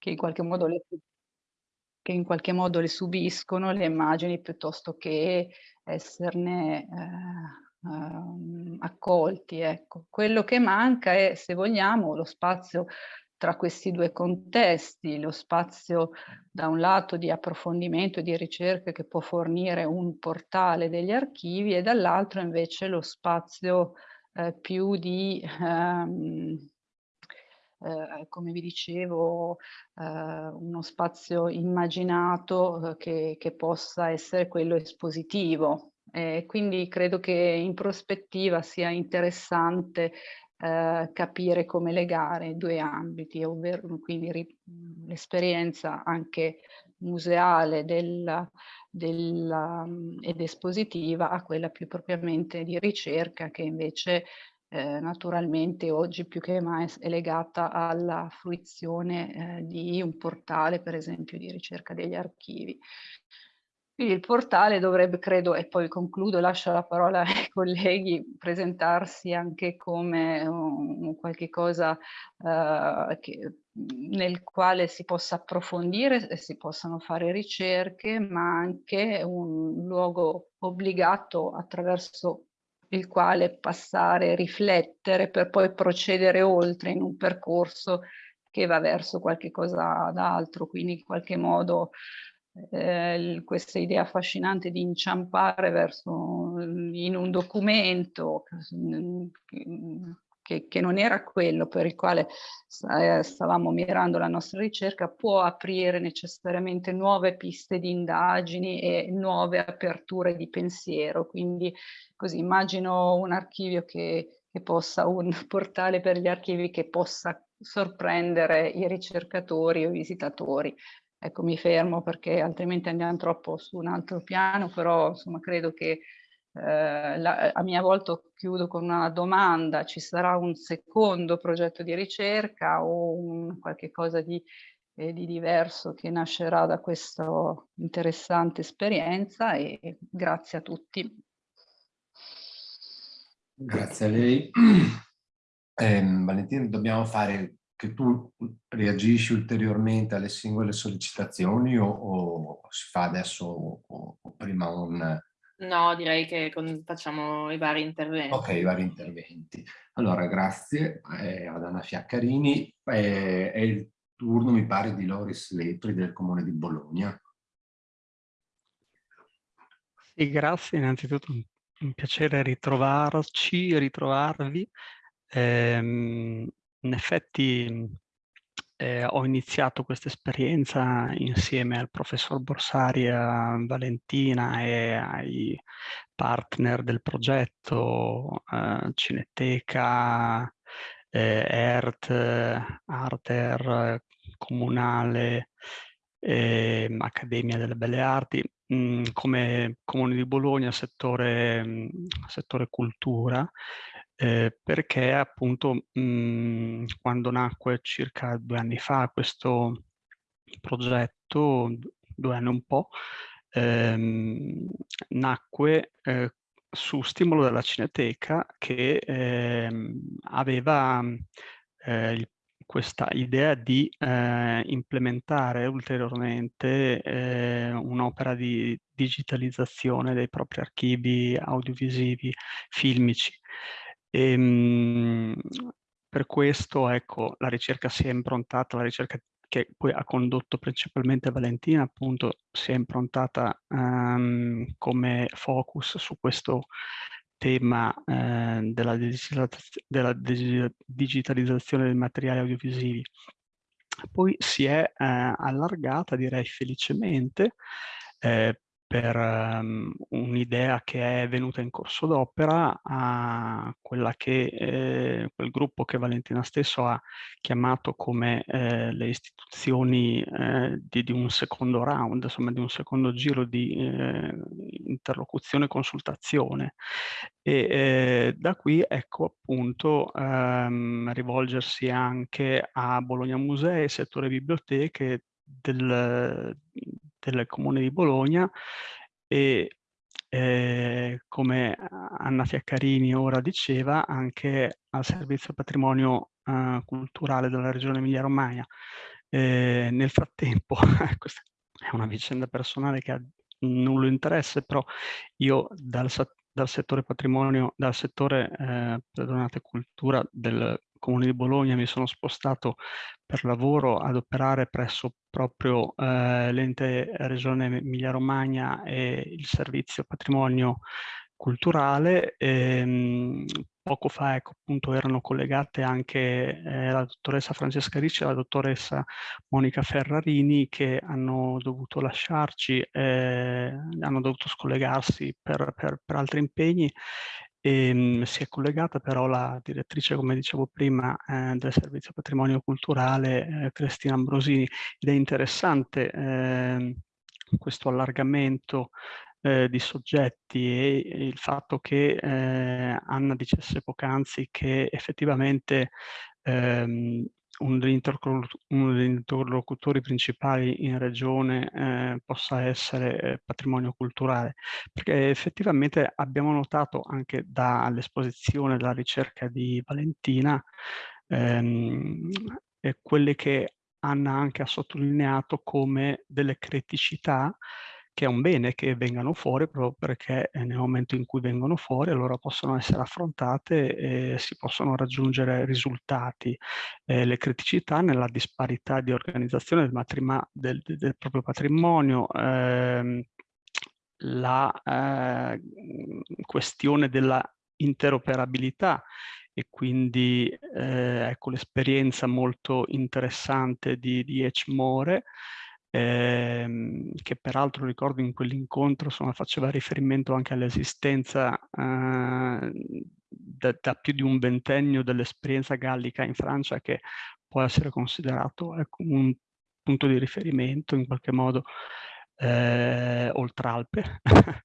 che in qualche modo le che in qualche modo le subiscono le immagini piuttosto che esserne eh, eh, accolti. Ecco. Quello che manca è, se vogliamo, lo spazio tra questi due contesti, lo spazio da un lato di approfondimento e di ricerca che può fornire un portale degli archivi e dall'altro invece lo spazio eh, più di, ehm, eh, come vi dicevo, eh, uno spazio immaginato eh, che, che, possa essere quello espositivo. quindi credo che in prospettiva sia interessante eh, capire come legare i due ambiti, ovvero quindi l'esperienza anche museale della, della, ed espositiva a quella più propriamente di ricerca che invece eh, naturalmente oggi più che mai è legata alla fruizione eh, di un portale per esempio di ricerca degli archivi. Quindi il portale dovrebbe, credo, e poi concludo, lascio la parola ai colleghi, presentarsi anche come un, qualche cosa uh, che, nel quale si possa approfondire e si possano fare ricerche, ma anche un luogo obbligato attraverso il quale passare, riflettere per poi procedere oltre in un percorso che va verso qualche cosa d'altro, quindi in qualche modo eh, questa idea affascinante di inciampare verso, in un documento che, che, non era quello per il quale eh, stavamo mirando la nostra ricerca, può aprire necessariamente nuove piste di indagini e nuove aperture di pensiero. Quindi così immagino un archivio che, che possa, un portale per gli archivi che possa sorprendere i ricercatori o i visitatori Ecco, mi fermo perché altrimenti andiamo troppo su un altro piano, però insomma credo che eh, la, a mia volta chiudo con una domanda, ci sarà un secondo progetto di ricerca o un, qualche cosa di, eh, di diverso che nascerà da questa interessante esperienza e grazie a tutti. Grazie a lei. Eh, Valentina, dobbiamo fare che tu reagisci ulteriormente alle singole sollecitazioni o, o si fa adesso o, o, prima un... No, direi che con, facciamo i vari interventi. Ok, i vari interventi. Allora, grazie eh, ad Anna Fiaccarini. Eh, è il turno, mi pare, di Loris Lepri del Comune di Bologna. Sì, grazie. Innanzitutto un, un piacere ritrovarci, ritrovarvi. Eh, in effetti eh, ho iniziato questa esperienza insieme al professor Borsari, a Valentina e ai partner del progetto eh, Cineteca, eh, ERT, Arter, Comunale, eh, Accademia delle Belle Arti, mh, mm, come Comune di Bologna, settore, mh, settore cultura, eh, perché appunto mh, mhmm, quando nacque circa due anni fa questo progetto, due anni un po', ehm, nacque eh, su stimolo della Cineteca che ehm, aveva eh, il questa idea di eh, implementare ulteriormente eh, un'opera di digitalizzazione dei propri archivi audiovisivi, filmici. E, ehm, per questo, ecco, la ricerca si è improntata, la ricerca che poi ha condotto principalmente Valentina, appunto, si è improntata um, come focus su questo tema eh, della, della, digitalizzazione dei materiali audiovisivi. Poi si è eh, allargata, direi felicemente, eh, per um, un'idea che è venuta in corso d'opera a quella che eh, quel gruppo che Valentina stesso ha chiamato come eh, le istituzioni eh, di, di, un secondo round, insomma di un secondo giro di eh, interlocuzione e consultazione. E eh, da qui ecco appunto ehm, rivolgersi anche a Bologna Musei, settore biblioteche del, del Comune di Bologna e eh, come Anna Fiaccarini ora diceva anche al Servizio Patrimonio eh, Culturale della Regione Emilia-Romagna. Eh, nel frattempo, questa è una vicenda personale che ha nullo interesse, però io dal, dal settore patrimonio, dal settore, eh, perdonate, cultura del Comune di Bologna mi sono spostato per lavoro ad operare presso proprio eh, l'ente Regione Emilia-Romagna e il servizio patrimonio culturale. Ehm, poco fa ecco, appunto, erano collegate anche eh, la dottoressa Francesca Ricci e la dottoressa Monica Ferrarini che hanno dovuto lasciarci, eh, hanno dovuto scollegarsi per, per, per altri impegni e, ehm, si è collegata però la direttrice, come dicevo prima, eh, del Servizio Patrimonio Culturale, eh, Cristina Ambrosini, ed è interessante eh, questo allargamento eh, di soggetti e il fatto che eh, Anna dicesse poc'anzi che effettivamente ehm, uno degli, interlocutori principali in regione eh, possa essere eh, patrimonio culturale, perché effettivamente abbiamo notato anche dall'esposizione, dalla ricerca di Valentina, ehm, quelle che Anna anche ha sottolineato come delle criticità che è un bene che vengano fuori proprio perché nel momento in cui vengono fuori allora possono essere affrontate e si possono raggiungere risultati. Eh, le criticità nella disparità di organizzazione del, del, del proprio patrimonio, ehm, la eh, questione della interoperabilità e quindi eh, ecco l'esperienza molto interessante di, di Echmore ehm, che peraltro ricordo in quell'incontro faceva riferimento anche all'esistenza eh, da, da, più di un ventennio dell'esperienza gallica in Francia che può essere considerato ecco, un punto di riferimento in qualche modo eh, oltralpe,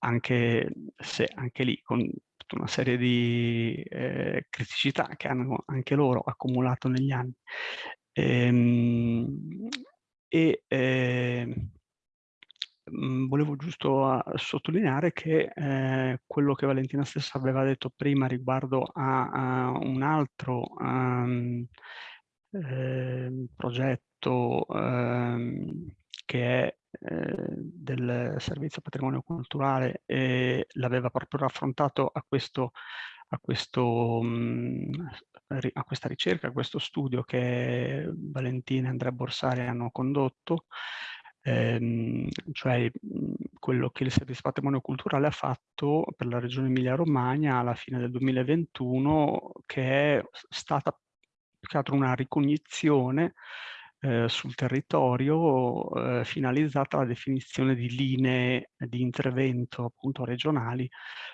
anche se anche lì con tutta una serie di eh, criticità che hanno anche loro accumulato negli anni. Ehm, e eh, volevo giusto sottolineare che eh, quello che Valentina stessa aveva detto prima riguardo a, a un altro um, eh, progetto um, che è eh, del Servizio Patrimonio Culturale e l'aveva proprio raffrontato a questo a, questo, mhmm, a questa ricerca, a questo studio che Valentina e Andrea Borsari hanno condotto, ehm, cioè mhmm, quello che il Servizio Patrimonio Culturale ha fatto per la Regione Emilia-Romagna alla fine del 2021, che è stata più che altro una ricognizione eh, sul territorio eh, finalizzata alla definizione di linee di intervento appunto regionali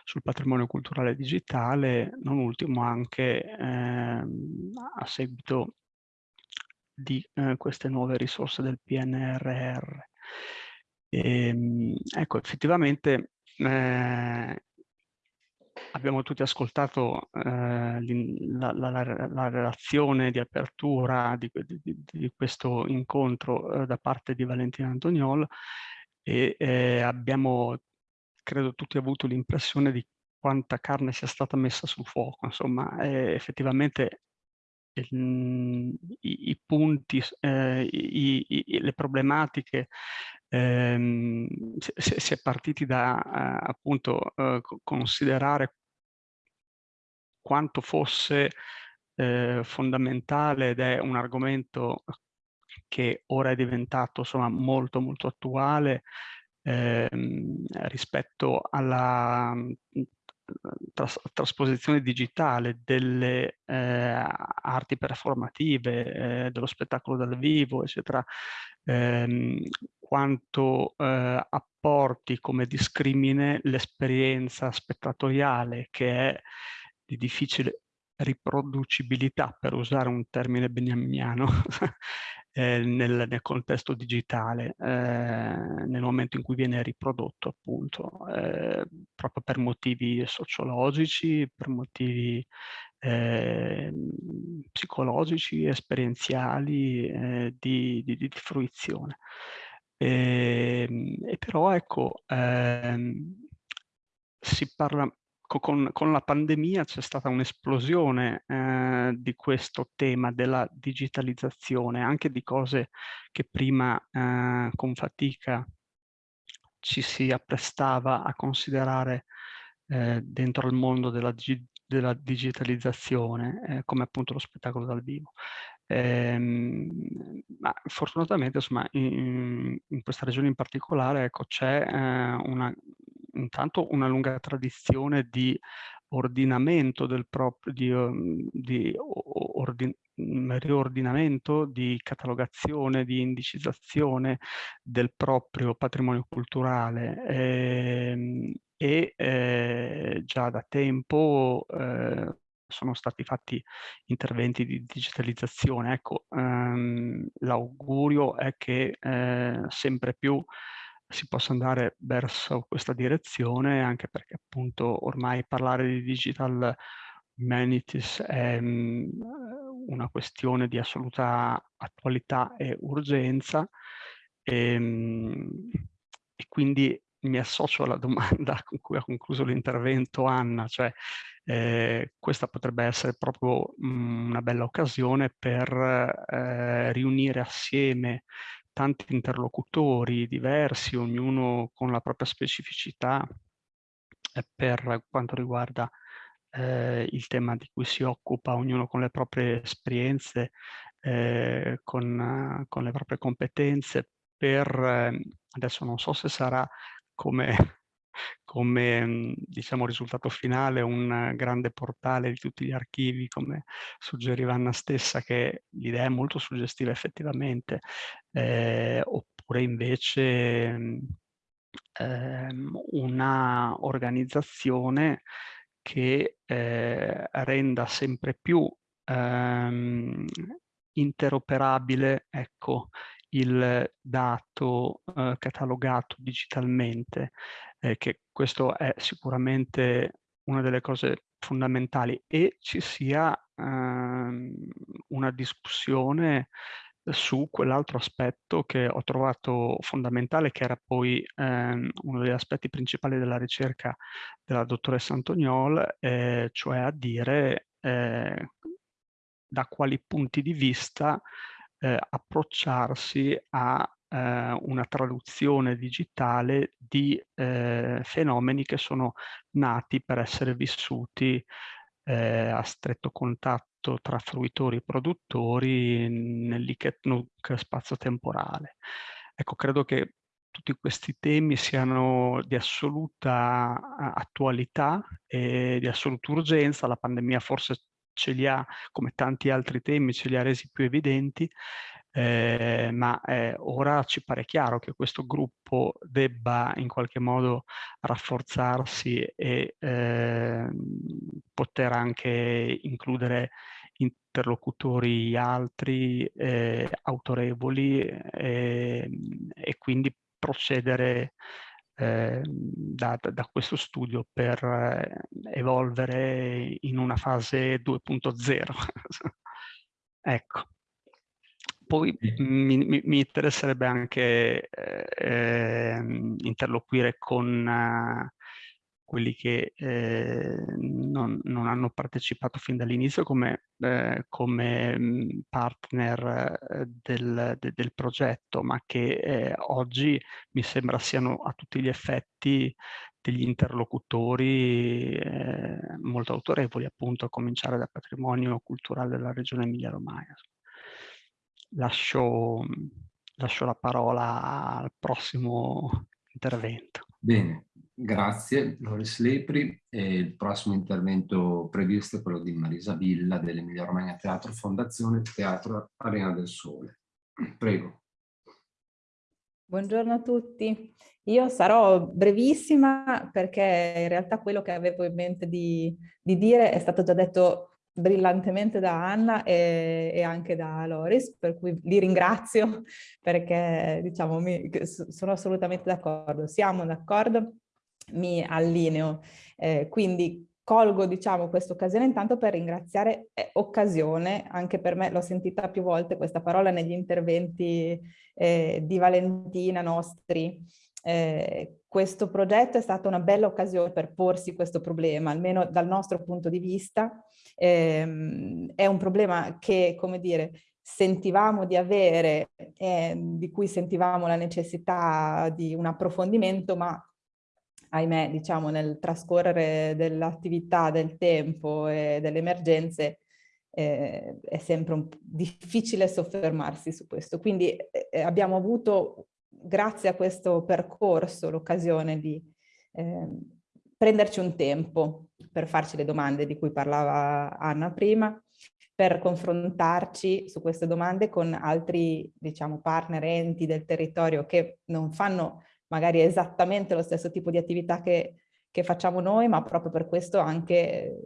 sul patrimonio culturale digitale, non ultimo anche eh, a seguito di eh, queste nuove risorse del PNRR. E, ehm, ecco, effettivamente eh, abbiamo tutti ascoltato eh, la, la, la, la, relazione di apertura di, di, di questo incontro eh, da parte di Valentina Antoniol e eh, abbiamo, credo, tutti avuto l'impressione di quanta carne sia stata messa sul fuoco. Insomma, effettivamente i, i, punti, eh, i, i, le problematiche, ehm, si, è partiti da eh, appunto eh, considerare quanto fosse eh, fondamentale ed è un argomento che ora è diventato insomma, molto molto attuale ehm, rispetto alla tras trasposizione digitale delle eh, arti performative, eh, dello spettacolo dal vivo, eccetera, ehm, quanto eh, apporti come discrimine l'esperienza spettatoriale che è di difficile riproducibilità, per usare un termine beniaminiano, eh, nel, nel, contesto digitale, eh, nel momento in cui viene riprodotto appunto, eh, proprio per motivi sociologici, per motivi ehm, psicologici, esperienziali, eh, di, di, di, fruizione. E, ehm, e però ecco, ehm, si parla con, con, la pandemia c'è stata un'esplosione eh, di questo tema della digitalizzazione, anche di cose che prima eh, con fatica ci si apprestava a considerare eh, dentro il mondo della, della digitalizzazione, eh, come appunto lo spettacolo dal vivo. Ehm, ma fortunatamente insomma, in, in, questa regione in particolare ecco, c'è eh, una, intanto una lunga tradizione di ordinamento del proprio, di, um, di ordin, riordinamento, di catalogazione, di indicizzazione del proprio patrimonio culturale ehm, e eh, già da tempo eh, sono stati fatti interventi di digitalizzazione. Ecco, ehm, l'augurio è che eh, sempre più si possa andare verso questa direzione, anche perché appunto ormai parlare di digital humanities è mh, una questione di assoluta attualità e urgenza e, mh, e quindi mi associo alla domanda con cui ha concluso l'intervento Anna, cioè eh, questa potrebbe essere proprio mh, una bella occasione per eh, riunire assieme tanti interlocutori diversi, ognuno con la propria specificità eh, per quanto riguarda eh, il tema di cui si occupa, ognuno con le proprie esperienze, eh, con, con, le proprie competenze, per, ehm, adesso non so se sarà come, come diciamo, risultato finale un grande portale di tutti gli archivi, come suggeriva Anna stessa, che l'idea è molto suggestiva effettivamente, eh, oppure invece eh, una organizzazione che eh, renda sempre più ehm, interoperabile ecco, il dato eh, catalogato digitalmente, eh, che questo è sicuramente una delle cose fondamentali e ci sia ehm, una discussione su quell'altro aspetto che ho trovato fondamentale, che era poi ehm, uno degli aspetti principali della ricerca della dottoressa Antoniol, eh, cioè a dire eh, da quali punti di vista eh, approcciarsi a eh, una traduzione digitale di eh, fenomeni che sono nati per essere vissuti eh, a stretto contatto tra fruitori e produttori nell'Iketnuk spazio-temporale. Ecco, credo che tutti questi temi siano di assoluta attualità e di assoluta urgenza. La pandemia forse ce li ha, come tanti altri temi, ce li ha resi più evidenti, eh, ma eh, ora ci pare chiaro che questo gruppo debba in qualche modo rafforzarsi e eh, poter anche includere interlocutori altri eh, autorevoli eh, e quindi procedere eh, da, da, questo studio per eh, evolvere in una fase 2.0. ecco. Poi mi, mi, interesserebbe anche eh, interloquire con uh, quelli che eh, non, non, hanno partecipato fin dall'inizio come, eh, come mm, partner eh, del, de, del, progetto, ma che eh, oggi mi sembra siano a tutti gli effetti degli interlocutori eh, molto autorevoli, appunto a cominciare dal patrimonio culturale della regione Emilia-Romagna. Lascio, lascio la parola al prossimo intervento. Bene, Grazie Loris Lepri e il prossimo intervento previsto è quello di Marisa Villa dell'Emilia Romagna Teatro Fondazione Teatro Arena del Sole. Prego. Buongiorno a tutti. Io sarò brevissima perché in realtà quello che avevo in mente di, di dire è stato già detto brillantemente da Anna e, e, anche da Loris, per cui li ringrazio perché diciamo, mi, sono assolutamente d'accordo. Siamo d'accordo mi allineo. Eh, quindi colgo diciamo questa occasione intanto per ringraziare eh, occasione, anche per me l'ho sentita più volte questa parola negli interventi eh, di Valentina nostri, eh, questo progetto è stata una bella occasione per porsi questo problema, almeno dal nostro punto di vista. Eh, è un problema che, come dire, sentivamo di avere, eh, di cui sentivamo la necessità di un approfondimento, ma ahimè, diciamo, nel trascorrere dell'attività, del tempo e delle emergenze, eh, è sempre un, difficile soffermarsi su questo. Quindi eh, abbiamo avuto grazie a questo percorso l'occasione di eh, prenderci un tempo per farci le domande di cui parlava Anna prima, per confrontarci su queste domande con altri diciamo, partner, enti del territorio che non fanno magari esattamente lo stesso tipo di attività che, che facciamo noi, ma proprio per questo anche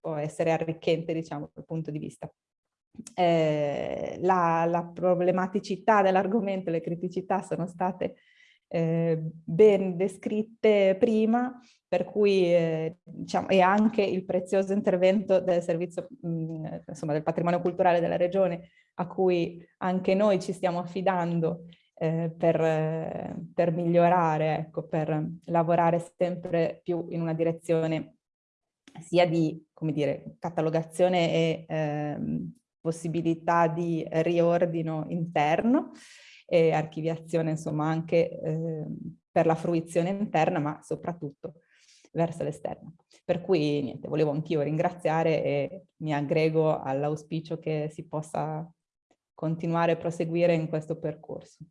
può essere arricchente diciamo, dal punto di vista eh, la, la, problematicità dell'argomento, le criticità sono state eh, ben descritte prima, per cui eh, diciamo, e anche il prezioso intervento del servizio, mh, mm, insomma, del patrimonio culturale della regione a cui anche noi ci stiamo affidando eh, per, per, migliorare, ecco, per lavorare sempre più in una direzione sia di, come dire, catalogazione e ehm, possibilità di riordino interno e archiviazione insomma anche eh, per la fruizione interna ma soprattutto verso l'esterno. Per cui niente, volevo anch'io ringraziare e mi aggrego all'auspicio che si possa continuare a proseguire in questo percorso.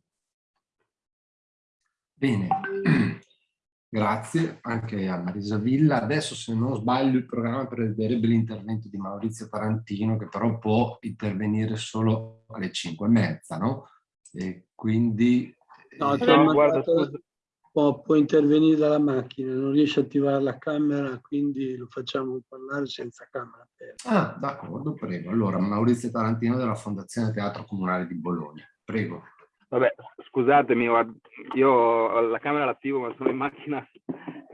Bene, Grazie anche a Marisa Villa. Adesso se non sbaglio il programma prevederebbe l'intervento di Maurizio Tarantino che però può intervenire solo alle 5 e mezza, no? E quindi... No, eh, no guarda, può, può, intervenire dalla macchina, non riesce a attivare la camera, quindi lo facciamo parlare senza camera Ah, d'accordo, prego. Allora, Maurizio Tarantino della Fondazione Teatro Comunale di Bologna. Prego. Vabbè, scusatemi, io la camera l'attivo ma sono in macchina,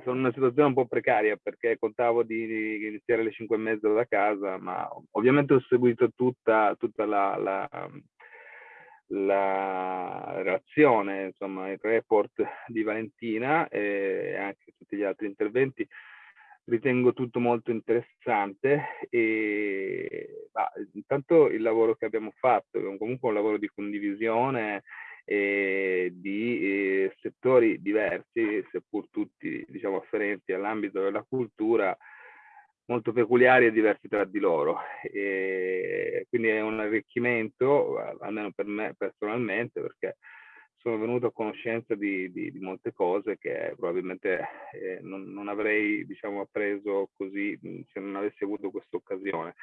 sono in una situazione un po' precaria perché contavo di, di iniziare alle 5 e mezza da casa, ma ovviamente ho seguito tutta, tutta la, la, la, relazione, insomma il report di Valentina e anche tutti gli altri interventi. Ritengo tutto molto interessante e bah, intanto il lavoro che abbiamo fatto è comunque un lavoro di condivisione eh, di eh, settori diversi, seppur tutti diciamo, afferenti all'ambito della cultura, molto peculiari e diversi tra di loro. E quindi è un arricchimento, almeno per me personalmente, perché sono venuto a conoscenza di, di, di molte cose che probabilmente eh, non, non, avrei diciamo, appreso così se non avessi avuto questa occasione.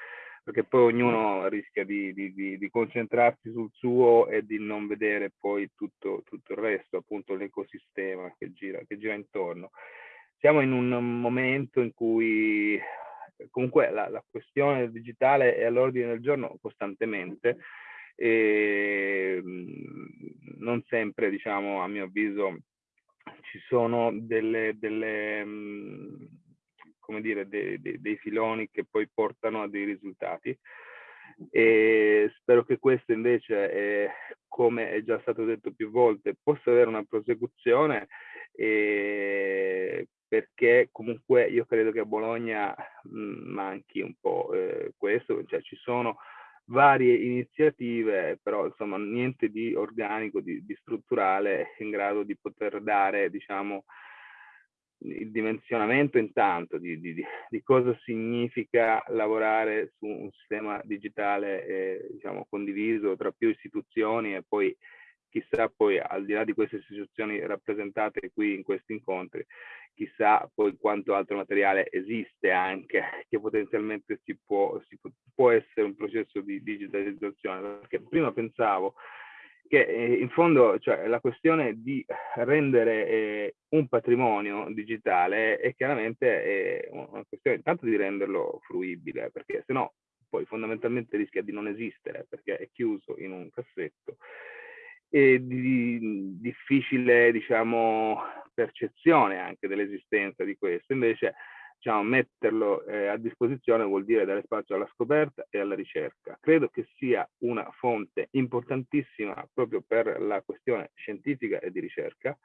Perché poi ognuno rischia di, di, di, di, concentrarsi sul suo e di non vedere poi tutto, tutto il resto, appunto l'ecosistema che gira, che gira intorno. Siamo in un momento in cui comunque la, la questione digitale è all'ordine del giorno costantemente e non sempre, diciamo, a mio avviso, ci sono delle, delle come dire, dei, dei, dei filoni che poi portano a dei risultati. E spero che questo invece, è, come è già stato detto più volte, possa avere una prosecuzione eh, perché comunque io credo che a Bologna mh, manchi un po' eh, questo, cioè ci sono varie iniziative, però insomma niente di organico, di, di strutturale in grado di poter dare, diciamo, il dimensionamento intanto di, di, di, cosa significa lavorare su un sistema digitale eh, diciamo, condiviso tra più istituzioni e poi chissà poi al di là di queste istituzioni rappresentate qui in questi incontri, chissà poi quanto altro materiale esiste anche che potenzialmente si può, si può, essere un processo di digitalizzazione, perché prima pensavo che eh, in fondo cioè, la questione di rendere eh, un patrimonio digitale è chiaramente eh, una questione intanto di renderlo fruibile, perché se no poi fondamentalmente rischia di non esistere perché è chiuso in un cassetto. E di difficile diciamo percezione anche dell'esistenza di questo invece diciamo, metterlo eh, a disposizione vuol dire dare spazio alla scoperta e alla ricerca. Credo che sia una fonte importantissima proprio per la questione scientifica e di ricerca,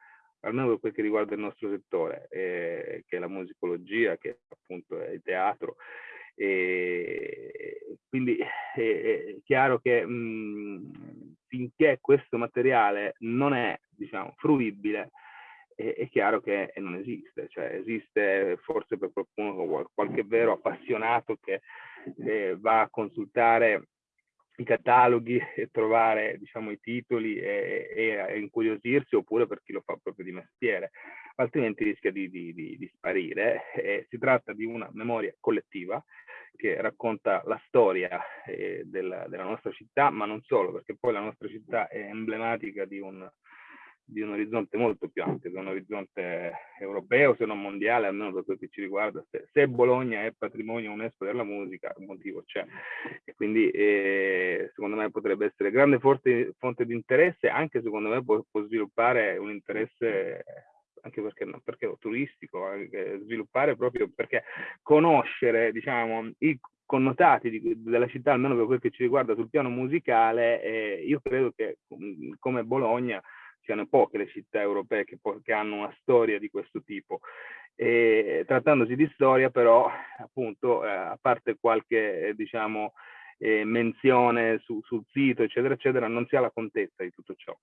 almeno per quel che riguarda il nostro settore, eh, che è la musicologia, che appunto è il teatro. E quindi è, è chiaro che mh, finché questo materiale non è diciamo, fruibile, è, è, chiaro che non esiste, cioè esiste forse per qualcuno, qualche vero appassionato che eh, va a consultare i cataloghi e trovare diciamo, i titoli e, e, incuriosirsi oppure per chi lo fa proprio di mestiere, altrimenti rischia di, di, di, di sparire. Eh, si tratta di una memoria collettiva che racconta la storia eh, della, della, nostra città, ma non solo, perché poi la nostra città è emblematica di un, di un orizzonte molto più ampio, di un orizzonte europeo, se non mondiale, almeno per quel che ci riguarda. Se, se Bologna è patrimonio UNESCO della musica, un motivo c'è. E quindi eh, secondo me potrebbe essere grande fonte, fonte di interesse, anche secondo me può, può sviluppare un interesse anche perché, perché turistico, anche sviluppare proprio perché conoscere diciamo, i connotati di, della città, almeno per quel che ci riguarda sul piano musicale, eh, io credo che come Bologna siano poche le città europee che, che hanno una storia di questo tipo. E, trattandosi di storia però, appunto, eh, a parte qualche, eh, diciamo, eh, menzione su, sul sito, eccetera, eccetera, non si ha la contezza di tutto ciò.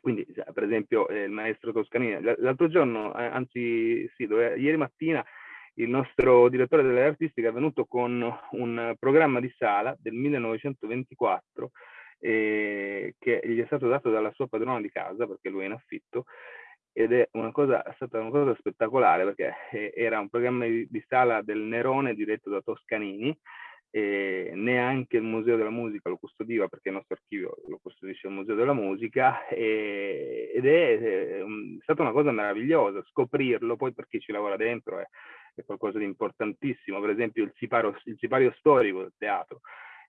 Quindi, per esempio, eh, il maestro Toscanini, l'altro giorno, eh, anzi, sì, dove, ieri mattina, il nostro direttore delle artistiche è venuto con un programma di sala del 1924 eh, che gli è stato dato dalla sua padrona di casa, perché lui è in affitto, ed è, una cosa, è stata una cosa spettacolare perché eh, era un programma di, di, sala del Nerone diretto da Toscanini, e neanche il Museo della Musica lo custodiva perché il nostro archivio lo custodisce il Museo della Musica e, ed è, è, è, stata una cosa meravigliosa scoprirlo, poi per chi ci lavora dentro è, è qualcosa di importantissimo, per esempio il sipario, il sipario storico del teatro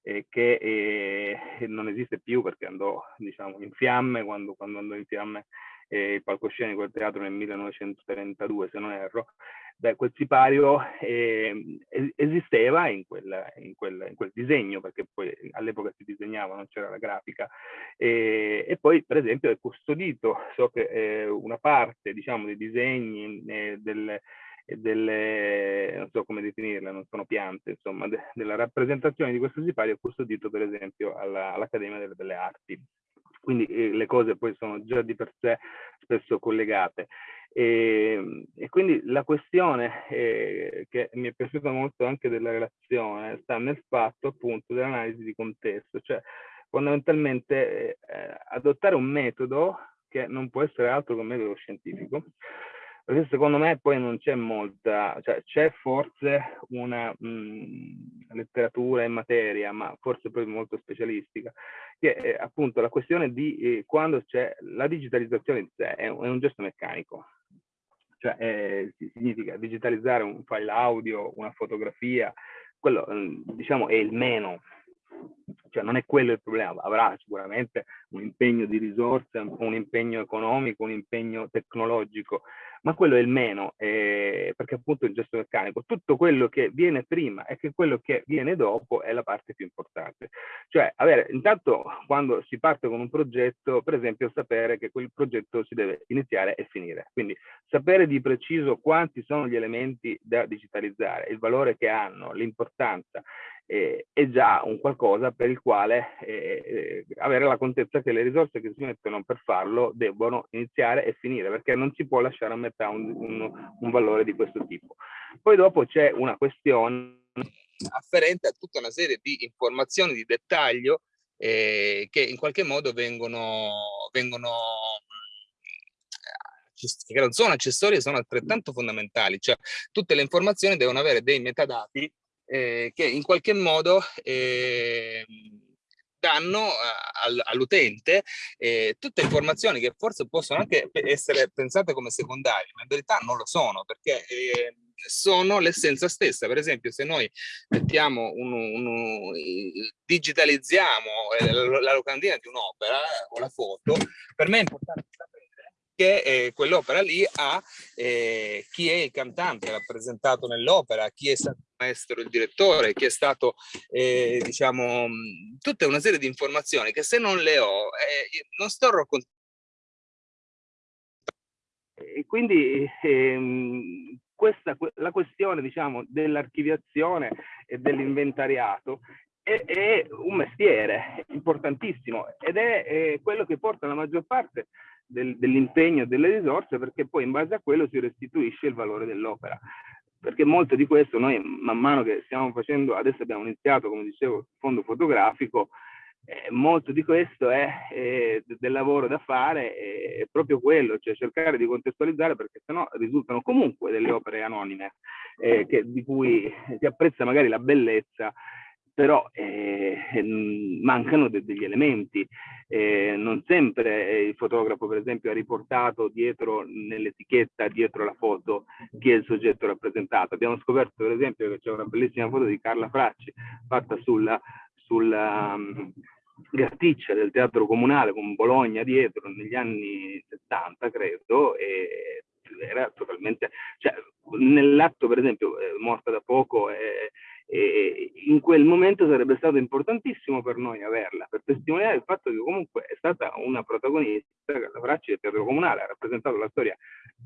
eh, che eh, non esiste più perché andò diciamo, in fiamme quando, quando andò in fiamme eh, il palcoscenico del teatro nel 1932 se non erro, beh, quel sipario eh, esisteva in quel, in, quel, in quel, disegno, perché poi all'epoca si disegnava, non c'era la grafica, e, e, poi per esempio è custodito, so che eh, una parte diciamo dei disegni, eh, delle, non so come definirle, non sono piante, insomma, de, della rappresentazione di questo sipario custodito per esempio all'Accademia all delle Belle Arti. Quindi eh, le cose poi sono già di per sé spesso collegate. E, e quindi la questione eh, che mi è piaciuta molto anche della relazione sta nel fatto appunto dell'analisi di contesto, cioè fondamentalmente eh, adottare un metodo che non può essere altro che un metodo scientifico, perché secondo me poi non c'è molta, cioè c'è forse una mh, mm, letteratura in materia, ma forse poi molto specialistica, che è appunto la questione di eh, quando c'è la digitalizzazione in sé, è un, è un gesto meccanico, cioè eh, significa digitalizzare un file audio, una fotografia, quello mm, diciamo è il meno, cioè non è quello il problema, avrà sicuramente un impegno di risorse, un impegno economico, un impegno tecnologico, ma quello è il meno, eh, perché appunto il gesto meccanico. Tutto quello che viene prima e che quello che viene dopo è la parte più importante. Cioè, avere, intanto quando si parte con un progetto, per esempio, sapere che quel progetto si deve iniziare e finire. Quindi sapere di preciso quanti sono gli elementi da digitalizzare, il valore che hanno, l'importanza, eh, è già un qualcosa per il quale eh, eh, avere la contezza che le risorse che si mettono per farlo debbono iniziare e finire, perché non si può lasciare a metà un, un, un valore di questo tipo. Poi dopo c'è una questione afferente a tutta una serie di informazioni di dettaglio eh, che in qualche modo vengono, vengono che non sono accessorie, sono altrettanto fondamentali, cioè tutte le informazioni devono avere dei metadati eh, che in qualche modo eh, danno all'utente eh, tutte informazioni che forse possono anche essere pensate come secondarie, ma in verità non lo sono, perché eh, sono l'essenza stessa. Per esempio, se noi mettiamo un, un, digitalizziamo eh, la, la locandina di un'opera o la foto, per me è importante sapere che eh, quell'opera lì ha eh, chi è il cantante rappresentato nell'opera, chi è stato il maestro, il direttore, chi è stato, eh, diciamo, tutta una serie di informazioni che se non le ho, eh, non sto raccontando. E quindi ehm, questa, la questione diciamo, dell'archiviazione e dell'inventariato è, è, un mestiere importantissimo ed è, è, quello che porta la maggior parte del, dell'impegno delle risorse perché poi in base a quello si restituisce il valore dell'opera. Perché molto di questo noi man mano che stiamo facendo, adesso abbiamo iniziato come dicevo il fondo fotografico, eh, molto di questo è eh, del lavoro da fare, è proprio quello, cioè cercare di contestualizzare perché sennò risultano comunque delle opere anonime eh, che, di cui si apprezza magari la bellezza però eh, mancano de degli elementi. Eh, non sempre il fotografo, per esempio, ha riportato dietro nell'etichetta, dietro la foto, chi è il soggetto rappresentato. Abbiamo scoperto, per esempio, che c'è una bellissima foto di Carla Fracci fatta sulla, sulla um, Gatticcia del Teatro Comunale con Bologna dietro negli anni 70, credo, e era totalmente... Cioè, nell'atto, per esempio, eh, morta da poco, eh, e in quel momento sarebbe stato importantissimo per noi averla, per testimoniare il fatto che comunque è stata una protagonista, la Bracci del Teatro Comunale, ha rappresentato la storia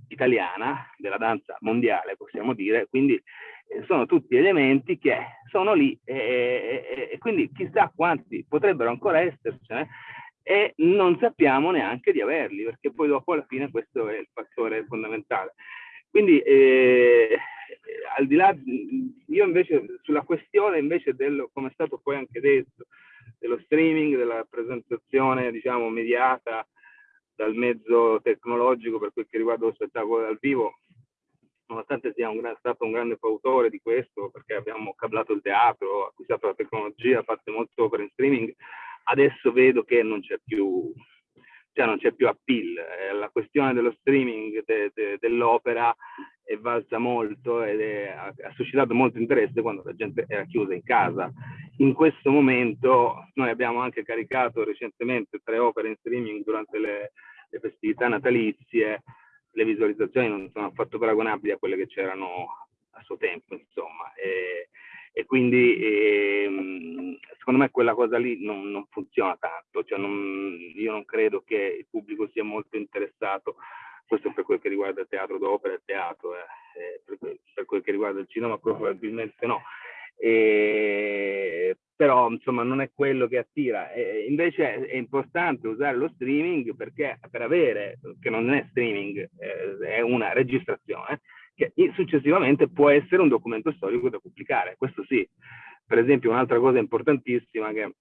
italiana della danza mondiale, possiamo dire, quindi eh, sono tutti elementi che sono lì e, e, e quindi chissà quanti potrebbero ancora essercene e non sappiamo neanche di averli, perché poi dopo alla fine questo è il fattore fondamentale. Quindi eh, al di là, io invece sulla questione invece del, come è stato poi anche detto, dello streaming, della presentazione diciamo mediata dal mezzo tecnologico per quel che riguarda lo spettacolo dal vivo, nonostante sia un stato un grande fautore di questo, perché abbiamo cablato il teatro, acquistato la tecnologia, fatto molte opere in streaming, adesso vedo che non c'è più, cioè non c'è più appeal. Eh, la questione dello streaming de, de, dell'opera è valsa molto ed è, ha, ha, suscitato molto interesse quando la gente era chiusa in casa. In questo momento noi abbiamo anche caricato recentemente tre opere in streaming durante le, le festività natalizie, le visualizzazioni non sono affatto paragonabili a quelle che c'erano a suo tempo, insomma. E, e quindi ehm, secondo me quella cosa lì non, non funziona tanto, cioè non, io non credo che il pubblico sia molto interessato, questo per quel che riguarda il teatro d'opera e teatro, eh, per, per, quel che riguarda il cinema probabilmente no. E, però insomma non è quello che attira. E, invece è importante usare lo streaming perché per avere, che non è streaming, eh, è una registrazione, che successivamente può essere un documento storico da pubblicare, questo sì. Per esempio un'altra cosa importantissima che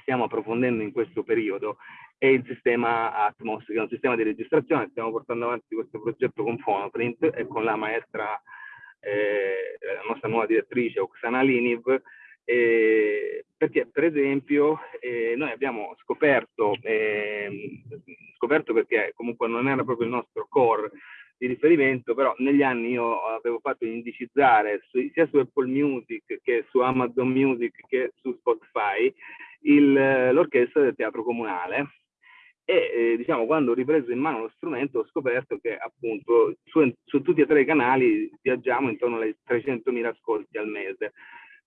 stiamo approfondendo in questo periodo è il sistema Atmos, che è un sistema di registrazione, stiamo portando avanti questo progetto con Phonoprint e con la maestra, eh, la nostra nuova direttrice Oksana Liniv, eh, perché per esempio eh, noi abbiamo scoperto, eh, scoperto perché comunque non era proprio il nostro core di riferimento, però negli anni io avevo fatto indicizzare su, sia su Apple Music che su Amazon Music che su Spotify l'orchestra del teatro comunale. E eh, diciamo quando ho ripreso in mano lo strumento ho scoperto che appunto su, su tutti e tre i canali viaggiamo intorno ai 300.000 ascolti al mese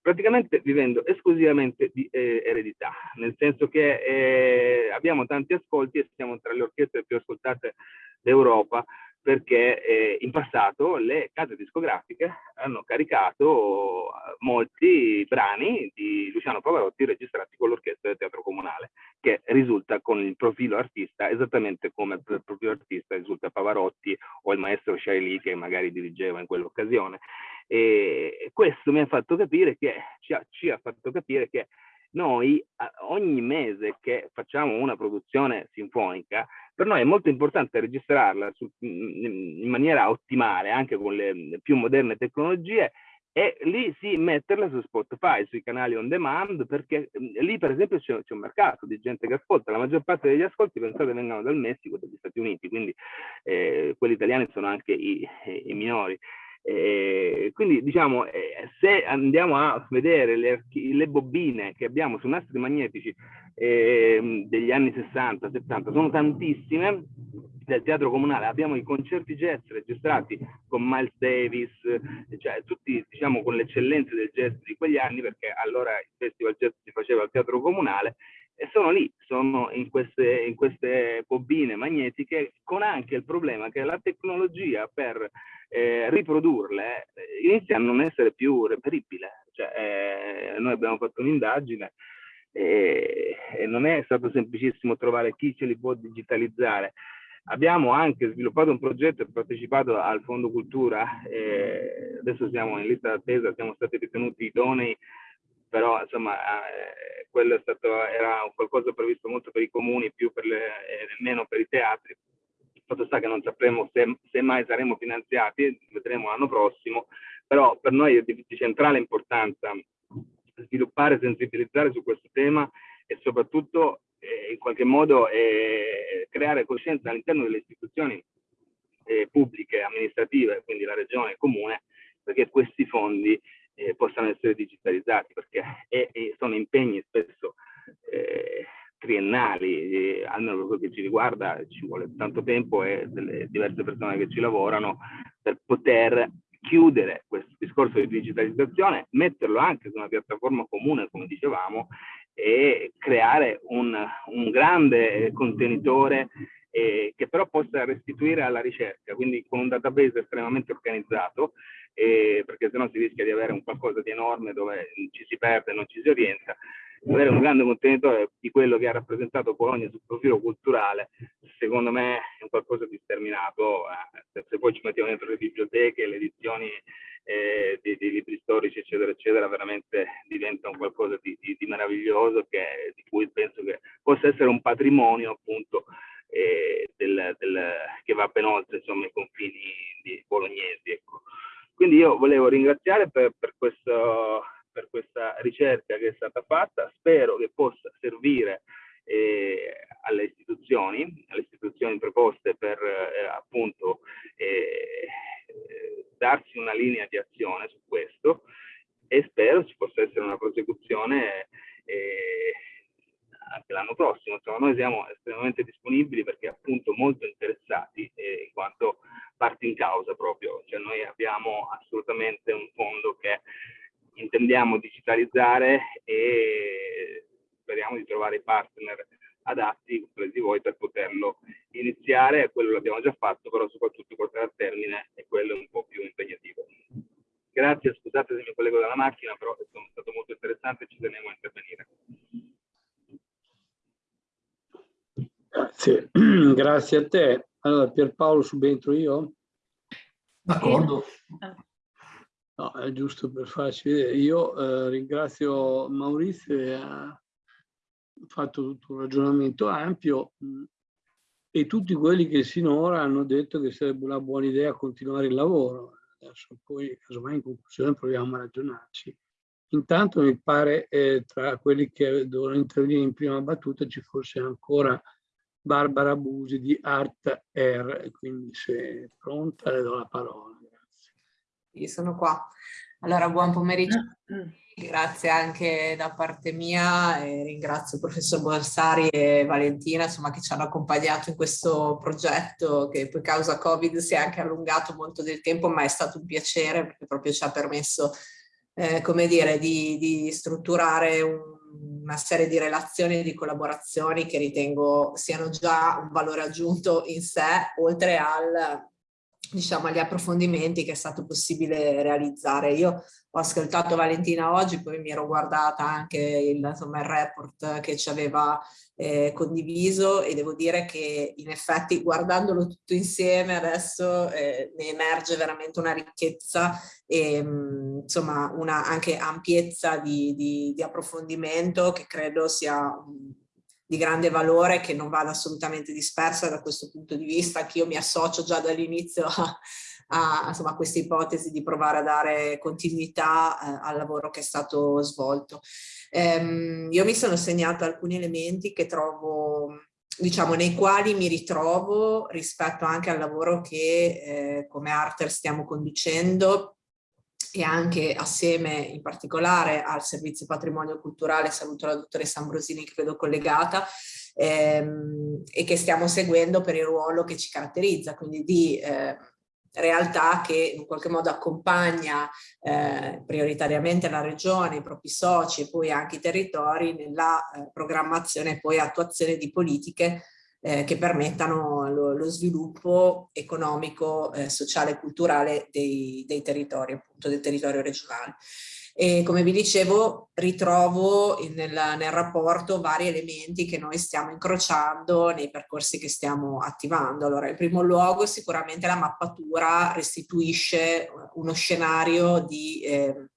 praticamente vivendo esclusivamente di eh, eredità, nel senso che eh, abbiamo tanti ascolti e siamo tra le orchestre più ascoltate d'Europa, perché eh, in passato le case discografiche hanno caricato eh, molti brani di Luciano Pavarotti registrati con l'orchestra del Teatro Comunale, che risulta con il profilo artista esattamente come il profilo artista risulta Pavarotti o il maestro Shaili che magari dirigeva in quell'occasione. E questo mi ha fatto capire che, ci ha, ci ha fatto capire che noi ogni mese che facciamo una produzione sinfonica per noi è molto importante registrarla su, in maniera ottimale, anche con le più moderne tecnologie, e lì sì metterla su Spotify, sui canali on demand, perché lì per esempio c'è, un mercato di gente che ascolta, la maggior parte degli ascolti pensate vengono dal Messico dagli Stati Uniti, quindi eh, quelli italiani sono anche i, i minori. Eh, quindi diciamo, eh, se andiamo a vedere le, le, bobine che abbiamo su nastri magnetici eh, degli anni 60, 70, sono tantissime. Del teatro comunale, abbiamo i concerti jazz registrati con Miles Davis, cioè tutti diciamo con le eccellenze del jazz di quegli anni, perché allora il festival jazz si faceva al teatro comunale e sono lì, sono in queste, in queste bobine magnetiche con anche il problema che la tecnologia per eh, riprodurle eh, inizia a non essere più reperibile. Cioè, eh, noi abbiamo fatto un'indagine e, e, non è stato semplicissimo trovare chi ce li può digitalizzare. Abbiamo anche sviluppato un progetto e partecipato al Fondo Cultura, eh, adesso siamo in lista d'attesa, siamo stati ritenuti idonei però insomma eh, quello stato, era qualcosa previsto molto per i comuni, più per le, eh, meno per i teatri. Il fatto sta che non sapremo se, se mai saremo finanziati, vedremo l'anno prossimo, però per noi è di, di centrale importanza sviluppare, sensibilizzare su questo tema e soprattutto eh, in qualche modo eh, creare coscienza all'interno delle istituzioni eh, pubbliche, amministrative, quindi la regione e il comune, perché questi fondi eh, possano essere digitalizzati, perché è, è, sono impegni spesso eh, triennali, eh, almeno per quello che ci riguarda ci vuole tanto tempo e delle diverse persone che ci lavorano per poter chiudere questo discorso di digitalizzazione, metterlo anche su una piattaforma comune, come dicevamo, e creare un, un grande contenitore eh, che però possa restituire alla ricerca, quindi con un database estremamente organizzato, eh, perché sennò si rischia di avere un qualcosa di enorme dove ci si perde, non ci si orienta. Avere un grande contenitore di quello che ha rappresentato Bologna sul profilo culturale, secondo me è un qualcosa di sterminato. Eh, se poi ci mettiamo dentro le biblioteche, le edizioni eh, dei, dei, libri storici, eccetera, eccetera, veramente diventa un qualcosa di, di, di meraviglioso che, di cui penso che possa essere un patrimonio appunto eh, del, del, che va ben oltre insomma, i confini bolognesi. Ecco. Quindi io volevo ringraziare per, per, questo, per, questa ricerca che è stata fatta, spero che possa servire eh, alle istituzioni, alle istituzioni preposte per eh, appunto eh, darsi una linea di azione su questo. E spero ci possa essere una prosecuzione eh, anche l'anno prossimo. Insomma, noi siamo estremamente disponibili perché appunto molto interessati eh, in quanto parti in causa proprio, cioè noi abbiamo assolutamente un fondo che intendiamo digitalizzare e speriamo di trovare i partner adatti, compresi voi, per poterlo iniziare, quello l'abbiamo già fatto, però soprattutto portare a termine e quello è un po' più impegnativo. Grazie, scusate se mi collego dalla macchina, però è stato molto interessante e ci tenevo a intervenire. Grazie, grazie a te. Allora, Pierpaolo, subentro io? D'accordo. No, è giusto per farci vedere. Io eh, ringrazio Maurizio che ha fatto tutto un ragionamento ampio mh, e tutti quelli che sinora hanno detto che sarebbe una buona idea continuare il lavoro. Adesso poi, casomai in conclusione, proviamo a ragionarci. Intanto mi pare eh, tra quelli che dovevano intervenire in prima battuta ci fosse ancora Barbara Busi di Art Air, quindi se è pronta le do la parola. Grazie. Io sono qua. Allora, buon pomeriggio. Grazie anche da parte mia e ringrazio il professor Borsari e Valentina insomma, che ci hanno accompagnato in questo progetto che poi causa Covid si è anche allungato molto del tempo ma è stato un piacere perché proprio ci ha permesso eh, come dire, di, di strutturare un una serie di relazioni e di collaborazioni che ritengo siano già un valore aggiunto in sé, oltre al, diciamo, agli approfondimenti che è stato possibile realizzare. Io ho ascoltato Valentina oggi, poi mi ero guardata anche il, insomma, il report che ci aveva eh, condiviso e devo dire che in effetti guardandolo tutto insieme adesso eh, ne emerge veramente una ricchezza e mh, insomma una anche ampiezza di, di, di approfondimento che credo sia mh, di grande valore che non vada assolutamente dispersa da questo punto di vista, anch'io mi associo già dall'inizio a, a, a questa ipotesi di provare a dare continuità eh, al lavoro che è stato svolto. Ehm, io mi sono segnato alcuni elementi che trovo diciamo nei quali mi ritrovo rispetto anche al lavoro che eh, come Arter stiamo conducendo e anche assieme in particolare al servizio patrimonio culturale, saluto la dottoressa Ambrosini che vedo collegata, ehm, e che stiamo seguendo per il ruolo che ci caratterizza, quindi di eh, realtà che in qualche modo accompagna eh, prioritariamente la regione, i propri soci e poi anche i territori nella eh, programmazione e poi attuazione di politiche eh, che permettano lo, lo sviluppo economico, eh, sociale e culturale dei, dei territori, appunto del territorio regionale. E come vi dicevo ritrovo nel, nel, rapporto vari elementi che noi stiamo incrociando nei percorsi che stiamo attivando. Allora in primo luogo sicuramente la mappatura restituisce uno scenario di eh,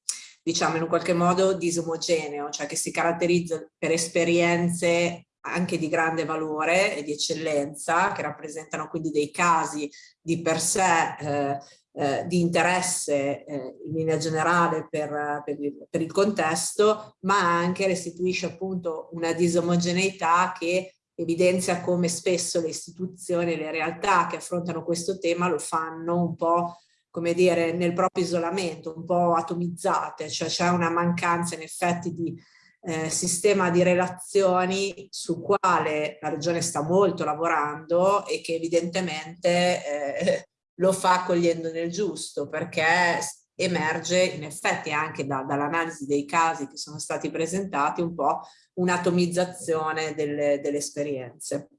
diciamo in un qualche modo disomogeneo, cioè che si caratterizza per esperienze anche di grande valore e di eccellenza, che rappresentano quindi dei casi di per sé eh, eh, di interesse eh, in linea generale per, per, il, per, il, contesto, ma anche restituisce appunto una disomogeneità che evidenzia come spesso le istituzioni e le realtà che affrontano questo tema lo fanno un po' come dire nel proprio isolamento, un po' atomizzate, cioè c'è una mancanza in effetti di eh, sistema di relazioni su quale la regione sta molto lavorando e che evidentemente eh, lo fa cogliendo nel giusto perché emerge in effetti anche da, dall'analisi dei casi che sono stati presentati un po' un'atomizzazione delle, delle, esperienze.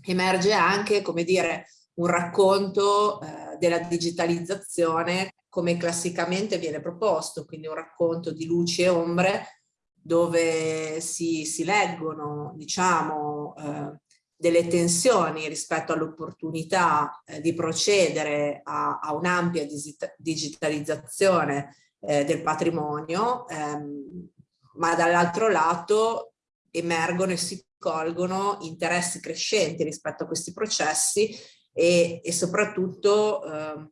Emerge anche, come dire, un racconto eh, della digitalizzazione come classicamente viene proposto, quindi un racconto di luci e ombre dove si, si leggono, diciamo, eh, delle tensioni rispetto all'opportunità eh, di procedere a, a un'ampia digitalizzazione eh, del patrimonio, ehm, ma dall'altro lato emergono e si colgono interessi crescenti rispetto a questi processi e, e soprattutto eh,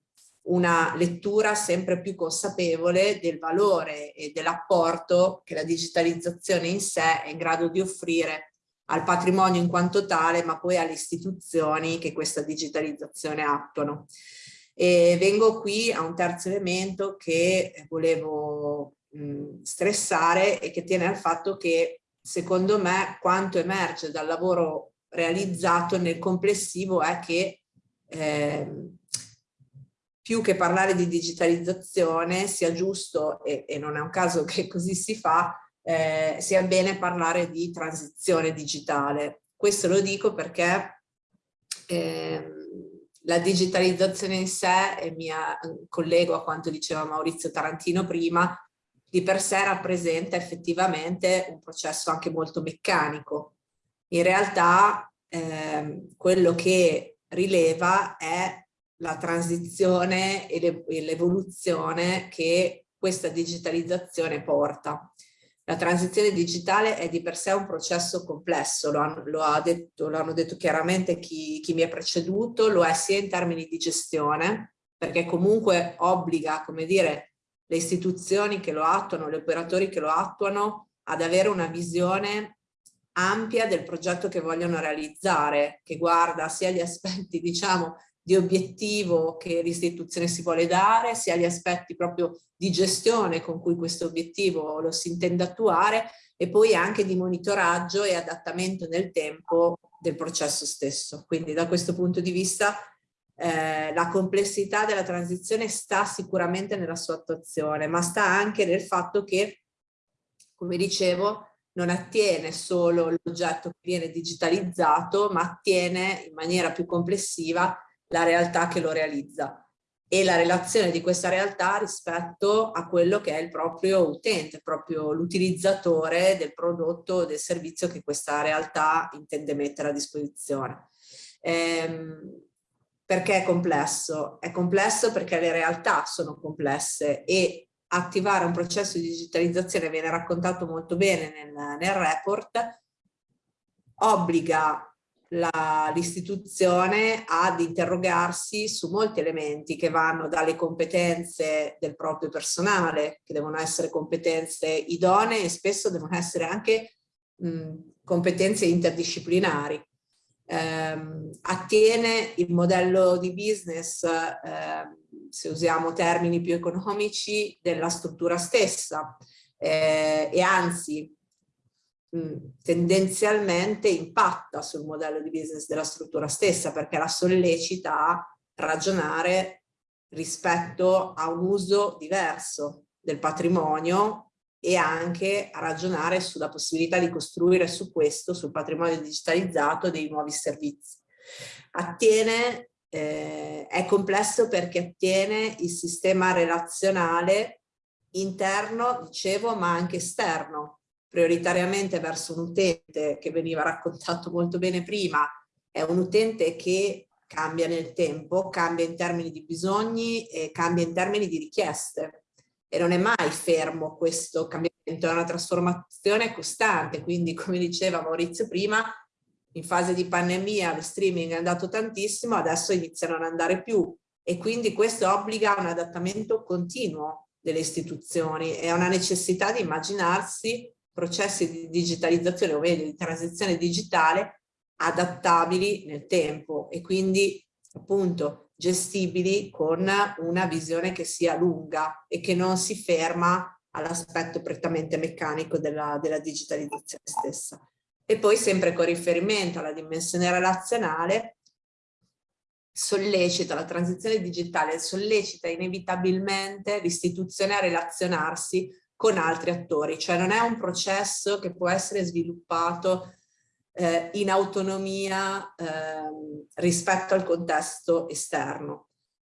una lettura sempre più consapevole del valore e dell'apporto che la digitalizzazione in sé è in grado di offrire al patrimonio in quanto tale, ma poi alle istituzioni che questa digitalizzazione attuano. E vengo qui a un terzo elemento che volevo mh, stressare e che tiene al fatto che secondo me quanto emerge dal lavoro realizzato nel complessivo è che eh, più che parlare di digitalizzazione sia giusto, e, e non è un caso che così si fa, eh, sia bene parlare di transizione digitale. Questo lo dico perché eh, la digitalizzazione in sé, e mi collego a quanto diceva Maurizio Tarantino prima, di per sé rappresenta effettivamente un processo anche molto meccanico. In realtà eh, quello che rileva è la transizione e l'evoluzione che questa digitalizzazione porta. La transizione digitale è di per sé un processo complesso, lo, hanno, lo, ha detto, lo hanno detto chiaramente chi, chi mi ha preceduto, lo è sia in termini di gestione, perché comunque obbliga, come dire, le istituzioni che lo attuano, gli operatori che lo attuano, ad avere una visione ampia del progetto che vogliono realizzare, che guarda sia gli aspetti, diciamo, di obiettivo che l'istituzione si vuole dare, sia gli aspetti proprio di gestione con cui questo obiettivo lo si intende attuare e poi anche di monitoraggio e adattamento nel tempo del processo stesso. Quindi da questo punto di vista eh, la complessità della transizione sta sicuramente nella sua attuazione, ma sta anche nel fatto che, come dicevo, non attiene solo l'oggetto che viene digitalizzato, ma attiene in maniera più complessiva la realtà che lo realizza e la relazione di questa realtà rispetto a quello che è il proprio utente, proprio l'utilizzatore del prodotto o del servizio che questa realtà intende mettere a disposizione. Ehm, perché è complesso? È complesso perché le realtà sono complesse e attivare un processo di digitalizzazione viene raccontato molto bene nel, nel report, obbliga l'istituzione ad interrogarsi su molti elementi che vanno dalle competenze del proprio personale, che devono essere competenze idonee e spesso devono essere anche mh, competenze interdisciplinari. Eh, attiene il modello di business, eh, se usiamo termini più economici, della struttura stessa eh, e anzi tendenzialmente impatta sul modello di business della struttura stessa perché la sollecita a ragionare rispetto a un uso diverso del patrimonio e anche a ragionare sulla possibilità di costruire su questo, sul patrimonio digitalizzato, dei nuovi servizi. Attiene, eh, è complesso perché attiene il sistema relazionale interno, dicevo, ma anche esterno, prioritariamente verso un utente che veniva raccontato molto bene prima, è un utente che cambia nel tempo, cambia in termini di bisogni e cambia in termini di richieste. E non è mai fermo questo cambiamento, è una trasformazione costante, quindi come diceva Maurizio prima, in fase di pandemia lo streaming è andato tantissimo, adesso iniziano a non andare più. E quindi questo obbliga a un adattamento continuo delle istituzioni. E a una necessità di immaginarsi processi di digitalizzazione o meglio di transizione digitale adattabili nel tempo e quindi appunto gestibili con una visione che sia lunga e che non si ferma all'aspetto prettamente meccanico della, della digitalizzazione stessa. E poi sempre con riferimento alla dimensione relazionale, sollecita la transizione digitale, sollecita inevitabilmente l'istituzione a relazionarsi con altri attori, cioè non è un processo che può essere sviluppato eh, in autonomia eh, rispetto al contesto esterno.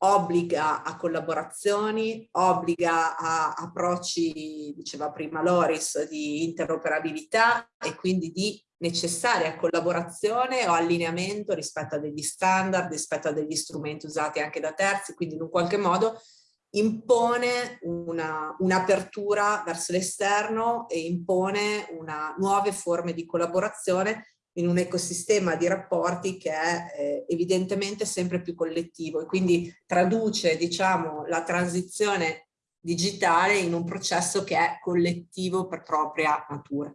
Obbliga a collaborazioni, obbliga a approcci, diceva prima Loris, di interoperabilità e quindi di necessaria collaborazione o allineamento rispetto a degli standard, rispetto a degli strumenti usati anche da terzi, quindi in un qualche modo impone un'apertura una verso l'esterno e impone una, nuove forme di collaborazione in un ecosistema di rapporti che è eh, evidentemente sempre più collettivo e quindi traduce diciamo, la transizione digitale in un processo che è collettivo per propria natura.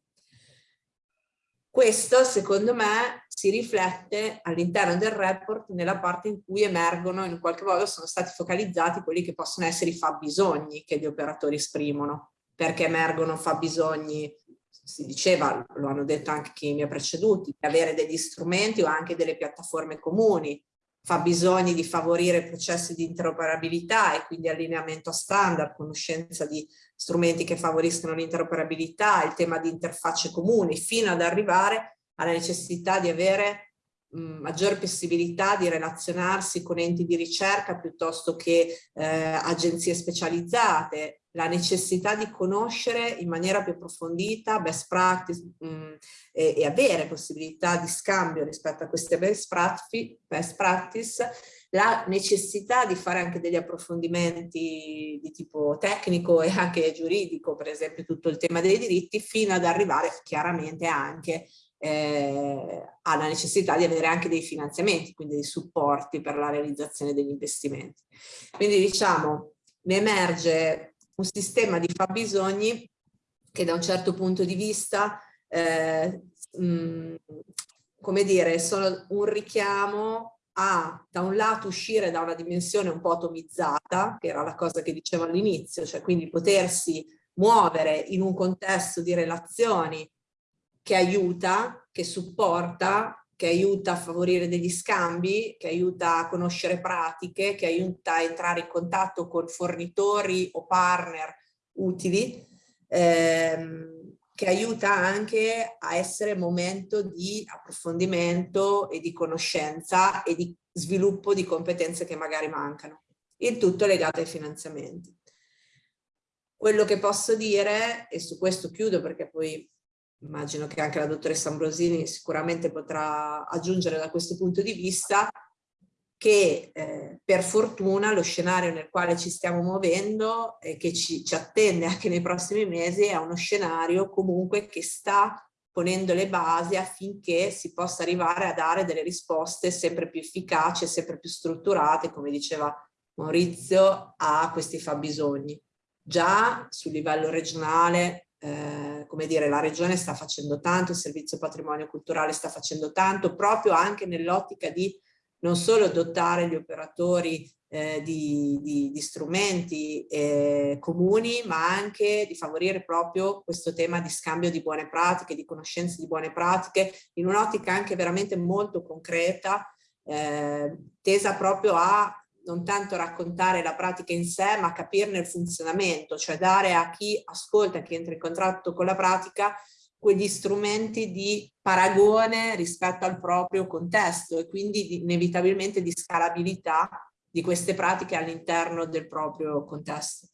Questo, secondo me, si riflette all'interno del report nella parte in cui emergono, in qualche modo sono stati focalizzati quelli che possono essere i fabbisogni che gli operatori esprimono, perché emergono fabbisogni, si diceva, lo hanno detto anche chi mi ha preceduti, di avere degli strumenti o anche delle piattaforme comuni, fabbisogni di favorire processi di interoperabilità e quindi allineamento a standard, conoscenza di strumenti che favoriscono l'interoperabilità, il tema di interfacce comuni, fino ad arrivare alla necessità di avere mh, maggior possibilità di relazionarsi con enti di ricerca piuttosto che eh, agenzie specializzate, la necessità di conoscere in maniera più approfondita best practice mh, e, e, avere possibilità di scambio rispetto a queste best practice, best practice. La necessità di fare anche degli approfondimenti di tipo tecnico e anche giuridico, per esempio tutto il tema dei diritti, fino ad arrivare chiaramente anche eh, alla necessità di avere anche dei finanziamenti, quindi dei supporti per la realizzazione degli investimenti. Quindi diciamo, ne emerge un sistema di fabbisogni che da un certo punto di vista, eh, mh, come dire, sono un richiamo a da un lato uscire da una dimensione un po' atomizzata, che era la cosa che dicevo all'inizio, cioè quindi potersi muovere in un contesto di relazioni che aiuta, che supporta, che aiuta a favorire degli scambi, che aiuta a conoscere pratiche, che aiuta a entrare in contatto con fornitori o partner utili, ehm, che aiuta anche a essere momento di approfondimento e di conoscenza e di sviluppo di competenze che magari mancano. Il tutto legato ai finanziamenti. Quello che posso dire, e su questo chiudo perché poi immagino che anche la dottoressa Ambrosini sicuramente potrà aggiungere da questo punto di vista, che eh, per fortuna lo scenario nel quale ci stiamo muovendo e che ci, ci attende anche nei prossimi mesi è uno scenario comunque che sta ponendo le basi affinché si possa arrivare a dare delle risposte sempre più efficaci e sempre più strutturate, come diceva Maurizio, a questi fabbisogni. Già sul livello regionale, eh, come dire, la regione sta facendo tanto, il servizio patrimonio culturale sta facendo tanto, proprio anche nell'ottica di non solo dotare gli operatori eh, di, di, di, strumenti eh, comuni, ma anche di favorire proprio questo tema di scambio di buone pratiche, di conoscenze di buone pratiche, in un'ottica anche veramente molto concreta, eh, tesa proprio a non tanto raccontare la pratica in sé, ma capirne il funzionamento, cioè dare a chi ascolta, chi entra in contatto con la pratica, quegli strumenti di paragone rispetto al proprio contesto e quindi di, inevitabilmente di scalabilità di queste pratiche all'interno del proprio contesto.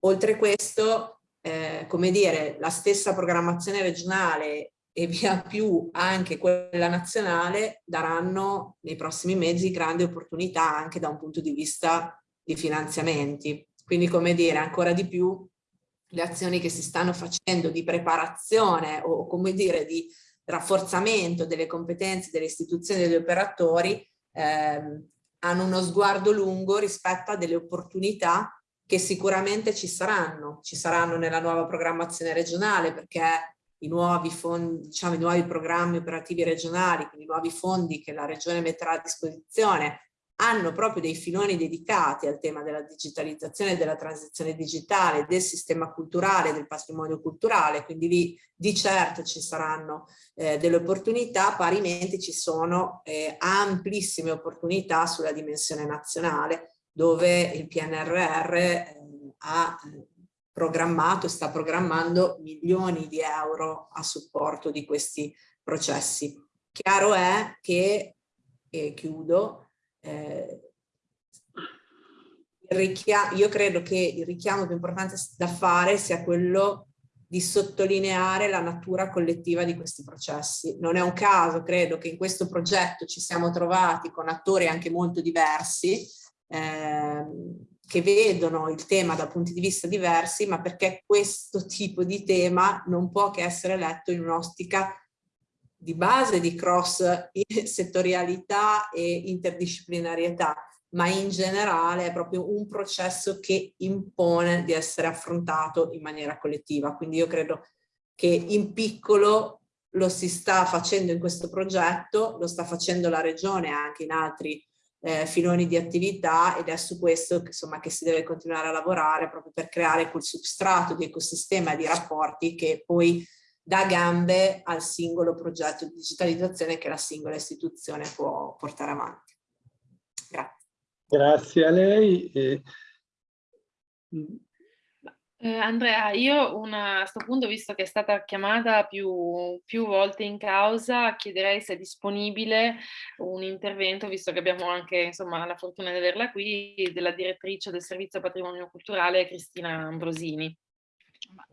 Oltre questo, eh, come dire, la stessa programmazione regionale e via più anche quella nazionale daranno nei prossimi mesi grandi opportunità anche da un punto di vista di finanziamenti. Quindi come dire, ancora di più le azioni che si stanno facendo di preparazione o come dire di rafforzamento delle competenze delle istituzioni e degli operatori ehm, hanno uno sguardo lungo rispetto a delle opportunità che sicuramente ci saranno, ci saranno nella nuova programmazione regionale perché i nuovi, fondi, diciamo, i nuovi programmi operativi regionali, quindi i nuovi fondi che la regione metterà a disposizione hanno proprio dei filoni dedicati al tema della digitalizzazione, della transizione digitale, del sistema culturale, del patrimonio culturale, quindi lì di certo ci saranno eh, delle opportunità, parimenti ci sono eh, amplissime opportunità sulla dimensione nazionale dove il PNRR eh, ha eh, programmato e sta programmando milioni di euro a supporto di questi processi. Chiaro è che, e chiudo, eh, io credo che il richiamo più importante da fare sia quello di sottolineare la natura collettiva di questi processi. Non è un caso, credo, che in questo progetto ci siamo trovati con attori anche molto diversi, eh, che vedono il tema da punti di vista diversi, ma perché questo tipo di tema non può che essere letto in un'ottica di base di cross settorialità e interdisciplinarietà, ma in generale è proprio un processo che impone di essere affrontato in maniera collettiva. Quindi io credo che in piccolo lo si sta facendo in questo progetto, lo sta facendo la Regione anche in altri eh, filoni di attività ed è su questo insomma, che si deve continuare a lavorare proprio per creare quel substrato di ecosistema e di rapporti che poi dà gambe al singolo progetto di digitalizzazione che la singola istituzione può portare avanti. Grazie. Grazie a lei. Eh, Andrea, io una, a questo punto, visto che è stata chiamata più, più, volte in causa, chiederei se è disponibile un intervento, visto che abbiamo anche insomma, la fortuna di averla qui, della direttrice del Servizio Patrimonio Culturale, Cristina Ambrosini.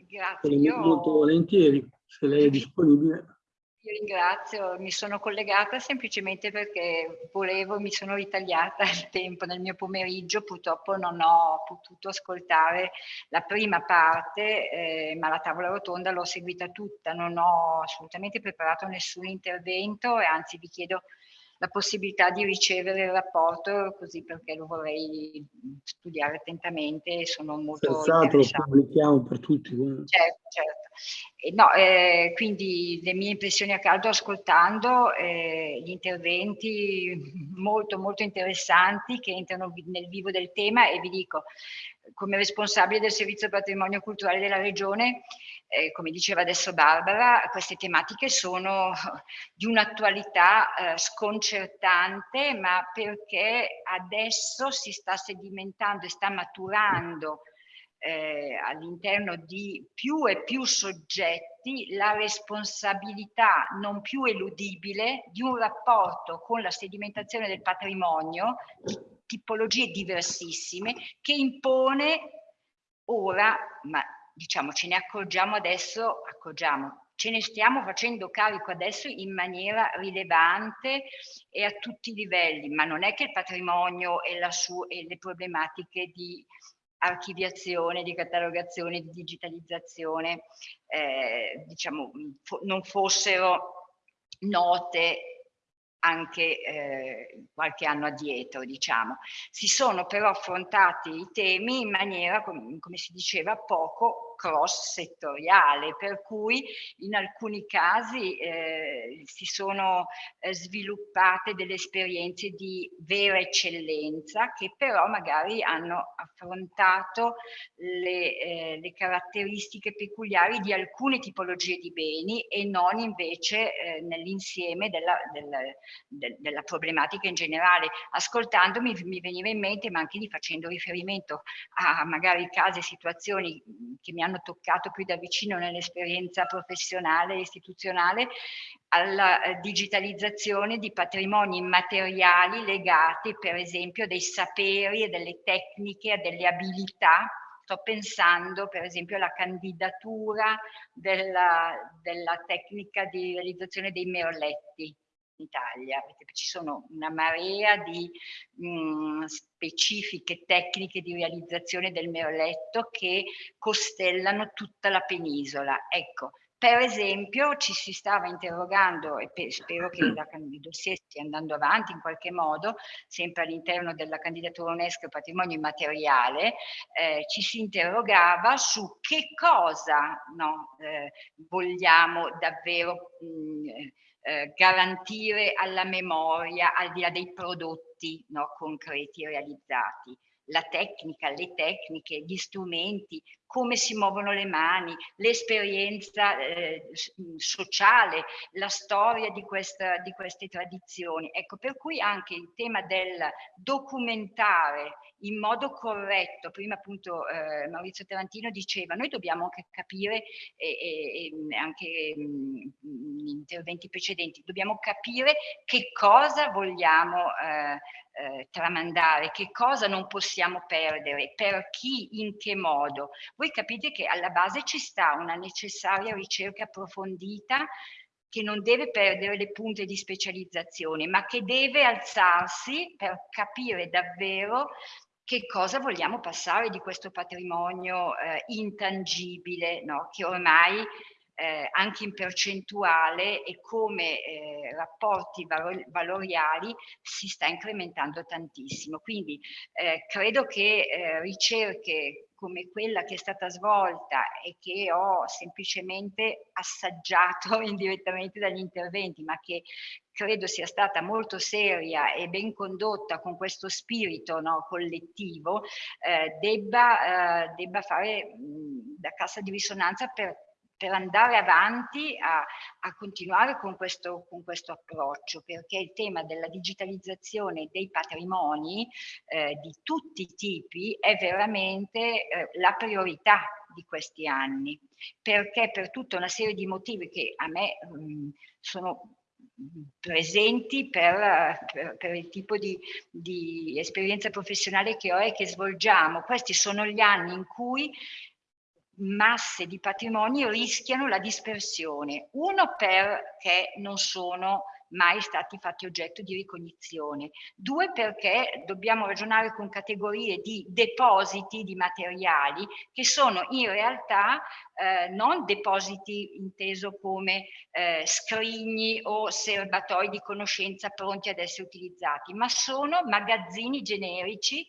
Grazie. Io... Molto volentieri se lei è disponibile. Io ringrazio, mi sono collegata semplicemente perché volevo, mi sono ritagliata il tempo nel mio pomeriggio, purtroppo non ho potuto ascoltare la prima parte, eh, ma la tavola rotonda l'ho seguita tutta, non ho assolutamente preparato nessun intervento e anzi vi chiedo la possibilità di ricevere il rapporto così perché lo vorrei studiare attentamente e sono molto Senz'altro lo pubblichiamo per tutti. Certo, certo. E no, eh, quindi le mie impressioni a caldo ascoltando eh, gli interventi molto molto interessanti che entrano nel vivo del tema e vi dico come responsabile del servizio patrimonio culturale della regione eh, come diceva adesso Barbara, queste tematiche sono di un'attualità eh, sconcertante, ma perché adesso si sta sedimentando e sta maturando eh, all'interno di più e più soggetti la responsabilità non più eludibile di un rapporto con la sedimentazione del patrimonio di tipologie diversissime che impone ora, ma diciamo ce ne accorgiamo adesso, accorgiamo, ce ne stiamo facendo carico adesso in maniera rilevante e a tutti i livelli, ma non è che il patrimonio e, e le problematiche di archiviazione, di catalogazione, di digitalizzazione, eh, diciamo, non fossero note anche eh, qualche anno addietro, diciamo. Si sono però affrontati i temi in maniera, com come si diceva, poco cross settoriale, per cui in alcuni casi eh, si sono eh, sviluppate delle esperienze di vera eccellenza che però magari hanno affrontato le, eh, le caratteristiche peculiari di alcune tipologie di beni e non invece eh, nell'insieme della, della, de, della problematica in generale. Ascoltandomi mi veniva in mente, ma anche lì facendo riferimento a magari casi e situazioni che mi hanno toccato più da vicino nell'esperienza professionale e istituzionale, alla eh, digitalizzazione di patrimoni immateriali legati per esempio dei saperi e delle tecniche, a delle abilità. Sto pensando per esempio alla candidatura della, della, tecnica di realizzazione dei merletti Italia, ci sono una marea di mh, mm, specifiche tecniche di realizzazione del merletto che costellano tutta la penisola. Ecco, per esempio ci si stava interrogando, e spero che la, il dossier stia andando avanti in qualche modo, sempre all'interno della candidatura UNESCO Patrimonio Immateriale, eh, ci si interrogava su che cosa no, eh, vogliamo davvero mh, eh, garantire alla memoria al di là dei prodotti no, concreti realizzati. La tecnica, le tecniche, gli strumenti, come si muovono le mani, l'esperienza eh, sociale, la storia di, questa, di queste tradizioni. Ecco, per cui anche il tema del documentare in modo corretto, prima appunto eh, Maurizio Tarantino diceva, noi dobbiamo anche capire, e, e anche in interventi precedenti, dobbiamo capire che cosa vogliamo eh, eh, tramandare, che cosa non possiamo perdere, per chi, in che modo. Voi capite che alla base ci sta una necessaria ricerca approfondita che non deve perdere le punte di specializzazione, ma che deve alzarsi per capire davvero che cosa vogliamo passare di questo patrimonio eh, intangibile, no? che ormai eh, anche in percentuale e come eh, rapporti valor valoriali si sta incrementando tantissimo. Quindi eh, credo che eh, ricerche come quella che è stata svolta e che ho semplicemente assaggiato indirettamente dagli interventi, ma che credo sia stata molto seria e ben condotta con questo spirito no, collettivo, eh, debba, eh, debba, fare mh, da cassa di risonanza per per andare avanti a, a continuare con questo, con questo, approccio, perché il tema della digitalizzazione dei patrimoni eh, di tutti i tipi è veramente eh, la priorità di questi anni, perché per tutta una serie di motivi che a me mh, mm, sono presenti per, per, per, il tipo di, di esperienza professionale che ho e che svolgiamo. Questi sono gli anni in cui masse di patrimonio rischiano la dispersione. Uno perché non sono mai stati fatti oggetto di ricognizione. Due, perché dobbiamo ragionare con categorie di depositi di materiali che sono in realtà eh, non depositi inteso come eh, scrigni o serbatoi di conoscenza pronti ad essere utilizzati, ma sono magazzini generici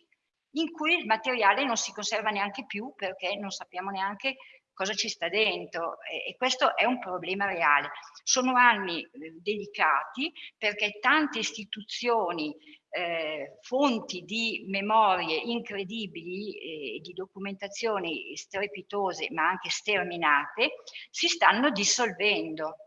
in cui il materiale non si conserva neanche più perché non sappiamo neanche cosa ci sta dentro e, questo è un problema reale. Sono anni eh, delicati perché tante istituzioni, eh, fonti di memorie incredibili e eh, di documentazioni strepitose ma anche sterminate si stanno dissolvendo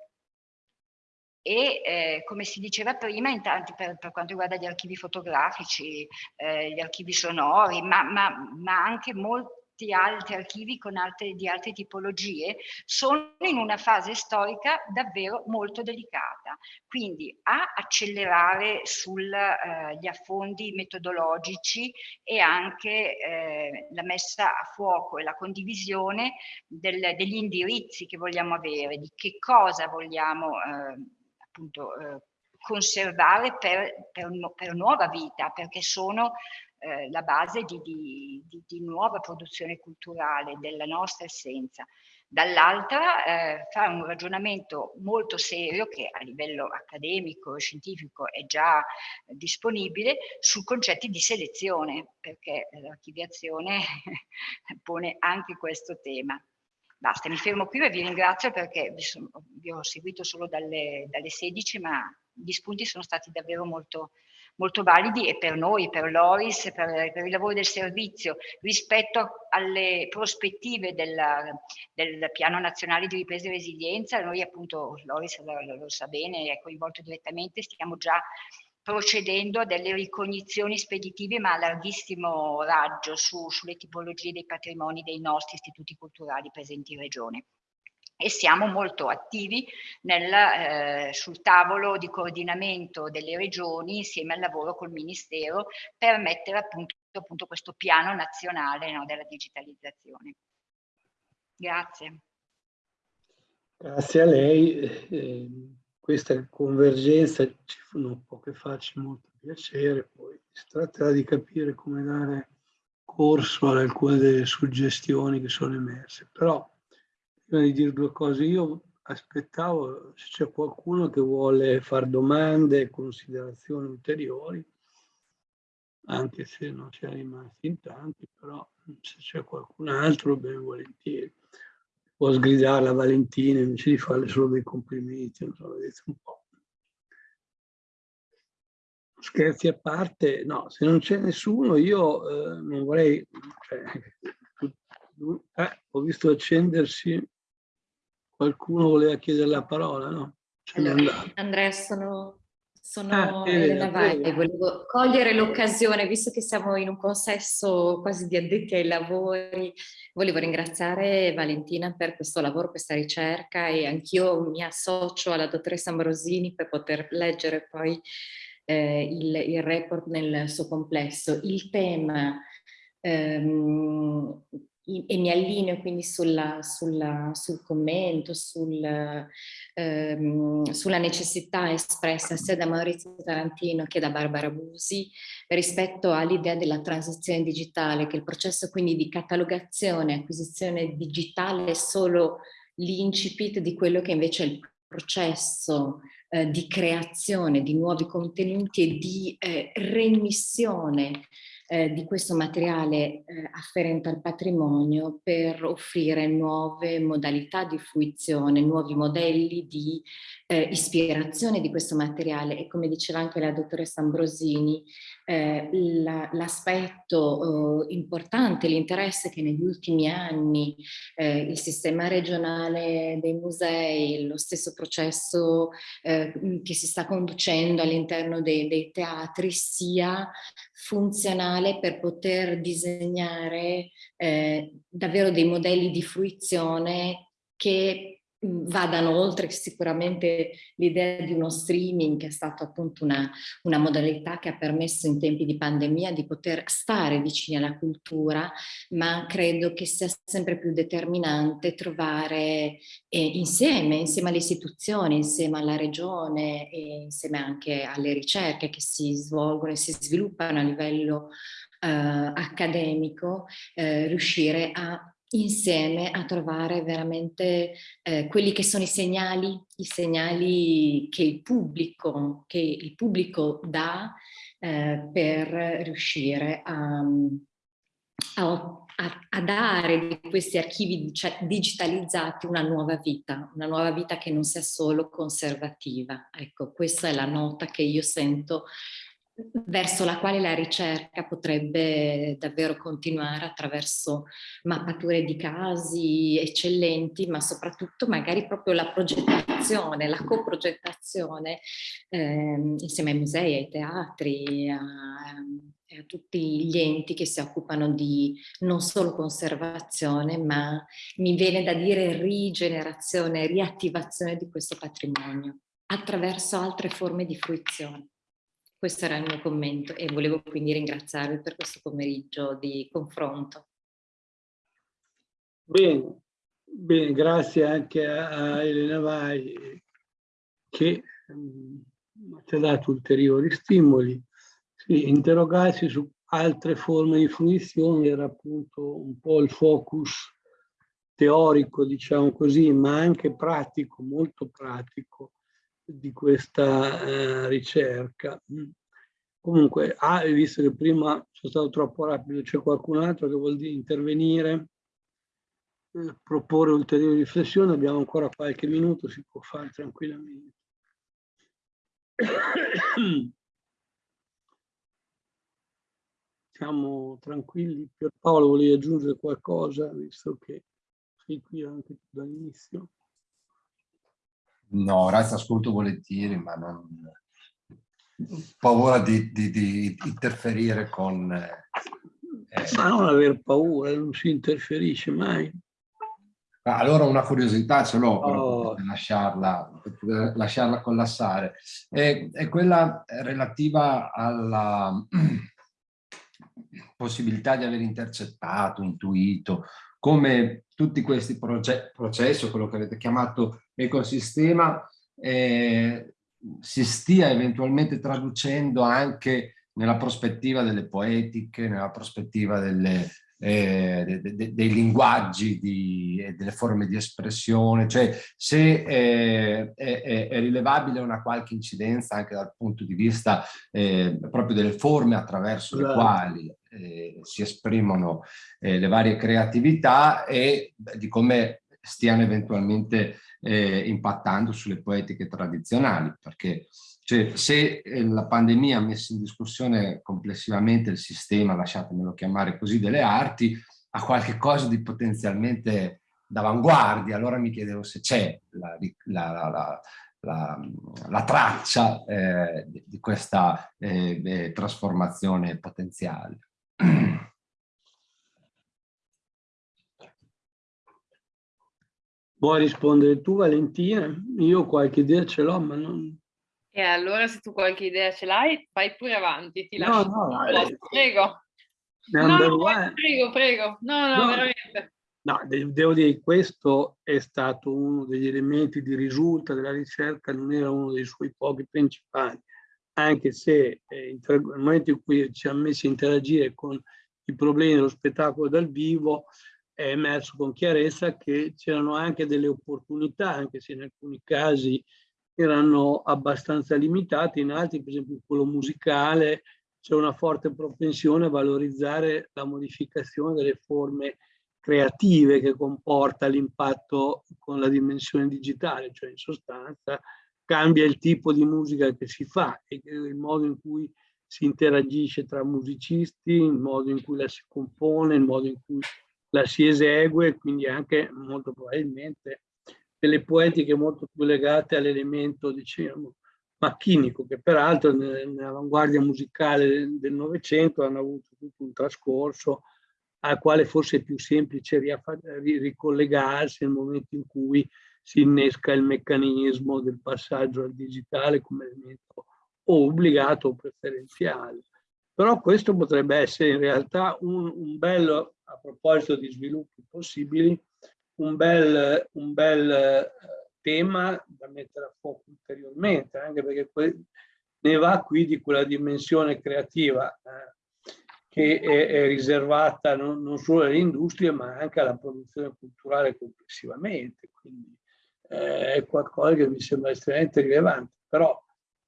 e eh, come si diceva prima, intanto per, per, quanto riguarda gli archivi fotografici, eh, gli archivi sonori, ma, ma, ma anche molti altri archivi con altre, di altre tipologie, sono in una fase storica davvero molto delicata. Quindi a accelerare sugli eh, affondi metodologici e anche eh, la messa a fuoco e la condivisione del, degli indirizzi che vogliamo avere, di che cosa vogliamo eh, appunto eh, conservare per, per, per, nuova vita, perché sono eh, la base di, di, di, di, nuova produzione culturale della nostra essenza. Dall'altra eh, fare un ragionamento molto serio che a livello accademico e scientifico è già disponibile su concetti di selezione, perché l'archiviazione pone anche questo tema. Basta, mi fermo qui e vi ringrazio perché vi, sono, vi ho seguito solo dalle, dalle 16, ma gli spunti sono stati davvero molto, molto validi e per noi, per l'ORIS, per, per, il lavoro del servizio, rispetto alle prospettive della, del Piano Nazionale di Ripresa e Resilienza, noi appunto, l'ORIS lo, lo, lo sa bene, è coinvolto direttamente, stiamo già procedendo a delle ricognizioni speditive ma a larghissimo raggio su, sulle tipologie dei patrimoni dei nostri istituti culturali presenti in regione e siamo molto attivi nel, eh, sul tavolo di coordinamento delle regioni insieme al lavoro col Ministero per mettere appunto, appunto questo piano nazionale no, della digitalizzazione. Grazie. Grazie a lei. Eh, questa convergenza ci non può che farci molto piacere, poi si tratterà di capire come dare corso ad alcune delle suggestioni che sono emerse. Però prima di dire due cose, io aspettavo se c'è qualcuno che vuole fare domande, considerazioni ulteriori, anche se non ci è rimasti in tanti, però se c'è qualcun altro, ben volentieri. Può sgridare la Valentina invece di farle solo dei complimenti, non so, vedete un po'. Scherzi a parte, no, se non c'è nessuno io eh, non vorrei... Cioè, eh, ho visto accendersi Qualcuno voleva chiedere la parola, no? Allora, Andrea, sono, sono ah, Elena Vai e volevo cogliere l'occasione, visto che siamo in un consesso quasi di addetti ai lavori, volevo ringraziare Valentina per questo lavoro, questa ricerca e anch'io mi associo alla dottoressa Ambrosini per poter leggere poi eh, il, il report nel suo complesso. Il tema ehm, e mi allineo quindi sulla, sulla, sul commento, sul, ehm, sulla necessità espressa sia da Maurizio Tarantino che da Barbara Busi rispetto all'idea della transizione digitale, che il processo quindi di catalogazione e acquisizione digitale è solo l'incipit di quello che invece è il processo eh, di creazione di nuovi contenuti e di eh, remissione eh, di questo materiale eh, afferente al patrimonio per offrire nuove modalità di fruizione, nuovi modelli di eh, ispirazione di questo materiale e come diceva anche la dottoressa Ambrosini, eh, l'aspetto eh, importante, l'interesse che negli ultimi anni eh, il sistema regionale dei musei, lo stesso processo che si sta conducendo all'interno dei, dei teatri sia funzionale per poter disegnare eh, davvero dei modelli di fruizione che vadano oltre sicuramente l'idea di uno streaming che è stato appunto una, una, modalità che ha permesso in tempi di pandemia di poter stare vicini alla cultura, ma credo che sia sempre più determinante trovare eh, insieme, insieme alle istituzioni, insieme alla regione e insieme anche alle ricerche che si svolgono e si sviluppano a livello eh, accademico, eh, riuscire a insieme a trovare veramente eh, quelli che sono i segnali, i segnali che il pubblico, che il pubblico dà eh, per riuscire a, a, a, dare di questi archivi digitalizzati una nuova vita, una nuova vita che non sia solo conservativa. Ecco, questa è la nota che io sento verso la quale la ricerca potrebbe davvero continuare attraverso mappature di casi eccellenti, ma soprattutto magari proprio la progettazione, la coprogettazione eh, insieme ai musei, ai teatri, a, a tutti gli enti che si occupano di non solo conservazione, ma mi viene da dire rigenerazione, riattivazione di questo patrimonio attraverso altre forme di fruizione. Questo era il mio commento e volevo quindi ringraziarvi per questo pomeriggio di confronto. Bene, bene grazie anche a, Elena Vai che um, ci ha dato ulteriori stimoli. Sì, interrogarsi su altre forme di fruizione era appunto un po' il focus teorico, diciamo così, ma anche pratico, molto pratico di questa eh, ricerca. Mm. Comunque, ah, visto che prima sono stato troppo rapido, c'è qualcun altro che vuol dire intervenire? eh, proporre ulteriori riflessioni, abbiamo ancora qualche minuto, si può fare tranquillamente. Siamo tranquilli. Pierpaolo, volevi aggiungere qualcosa, visto che sei qui anche dall'inizio? No, ora ascolto volentieri, ma non... paura di, di, di interferire con... Eh... Ma non aver paura, non si interferisce mai. Allora una curiosità ce l'ho, oh. per lasciarla, per lasciarla collassare. È, è, quella relativa alla possibilità di aver intercettato, intuito, come tutti questi processi, quello che avete chiamato ecosistema, eh, si stia eventualmente traducendo anche nella prospettiva delle poetiche, nella prospettiva delle, eh, de, de, dei linguaggi e delle forme di espressione, cioè se eh, è, è, rilevabile una qualche incidenza anche dal punto di vista eh, proprio delle forme attraverso le quali eh, si esprimono eh, le varie creatività e di come stiano eventualmente eh, impattando sulle poetiche tradizionali, perché cioè, se eh, la pandemia ha messo in discussione complessivamente il sistema, lasciatemelo chiamare così, delle arti, ha qualche cosa di potenzialmente d'avanguardia. Allora mi chiedevo se c'è la, la, la, la, traccia eh, di questa eh, trasformazione potenziale. Vuoi rispondere tu Valentina? Io qualche idea ce l'ho, ma non... E allora se tu qualche idea ce l'hai, vai pure avanti, ti lascio. No, no, eh, prego. No, prego, prego. No, no, no, veramente. No, devo dire che questo è stato uno degli elementi di risulta della ricerca, non era uno dei suoi pochi principali, anche se eh, nel momento in cui ci ha messo a interagire con i problemi dello spettacolo dal vivo, è emerso con chiarezza che c'erano anche delle opportunità, anche se in alcuni casi erano abbastanza limitati, in altri, per esempio quello musicale, c'è una forte propensione a valorizzare la modificazione delle forme creative che comporta l'impatto con la dimensione digitale, cioè in sostanza cambia il tipo di musica che si fa e il modo in cui si interagisce tra musicisti, il modo in cui la si compone, il modo in cui la si esegue, quindi anche molto probabilmente delle poetiche molto più legate all'elemento, diciamo, macchinico, che peraltro nell'avanguardia musicale del Novecento hanno avuto tutto un trascorso al quale forse è più semplice ricollegarsi nel momento in cui si innesca il meccanismo del passaggio al digitale come elemento o obbligato o preferenziale. Però questo potrebbe essere in realtà un, un bello, a proposito di sviluppi possibili, un bel, un bel eh, tema da mettere a fuoco ulteriormente, anche perché ne va qui di quella dimensione creativa eh, che è, è riservata non, non, solo alle industrie ma anche alla produzione culturale complessivamente. Quindi eh, è qualcosa che mi sembra estremamente rilevante. Però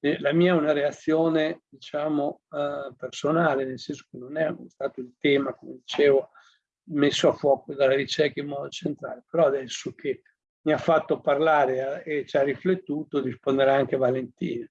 eh, la mia è una reazione, diciamo, eh, personale, nel senso che non è stato il tema, come dicevo, messo a fuoco dalla ricerca in modo centrale, però adesso che mi ha fatto parlare e ci ha riflettuto risponderà anche Valentina.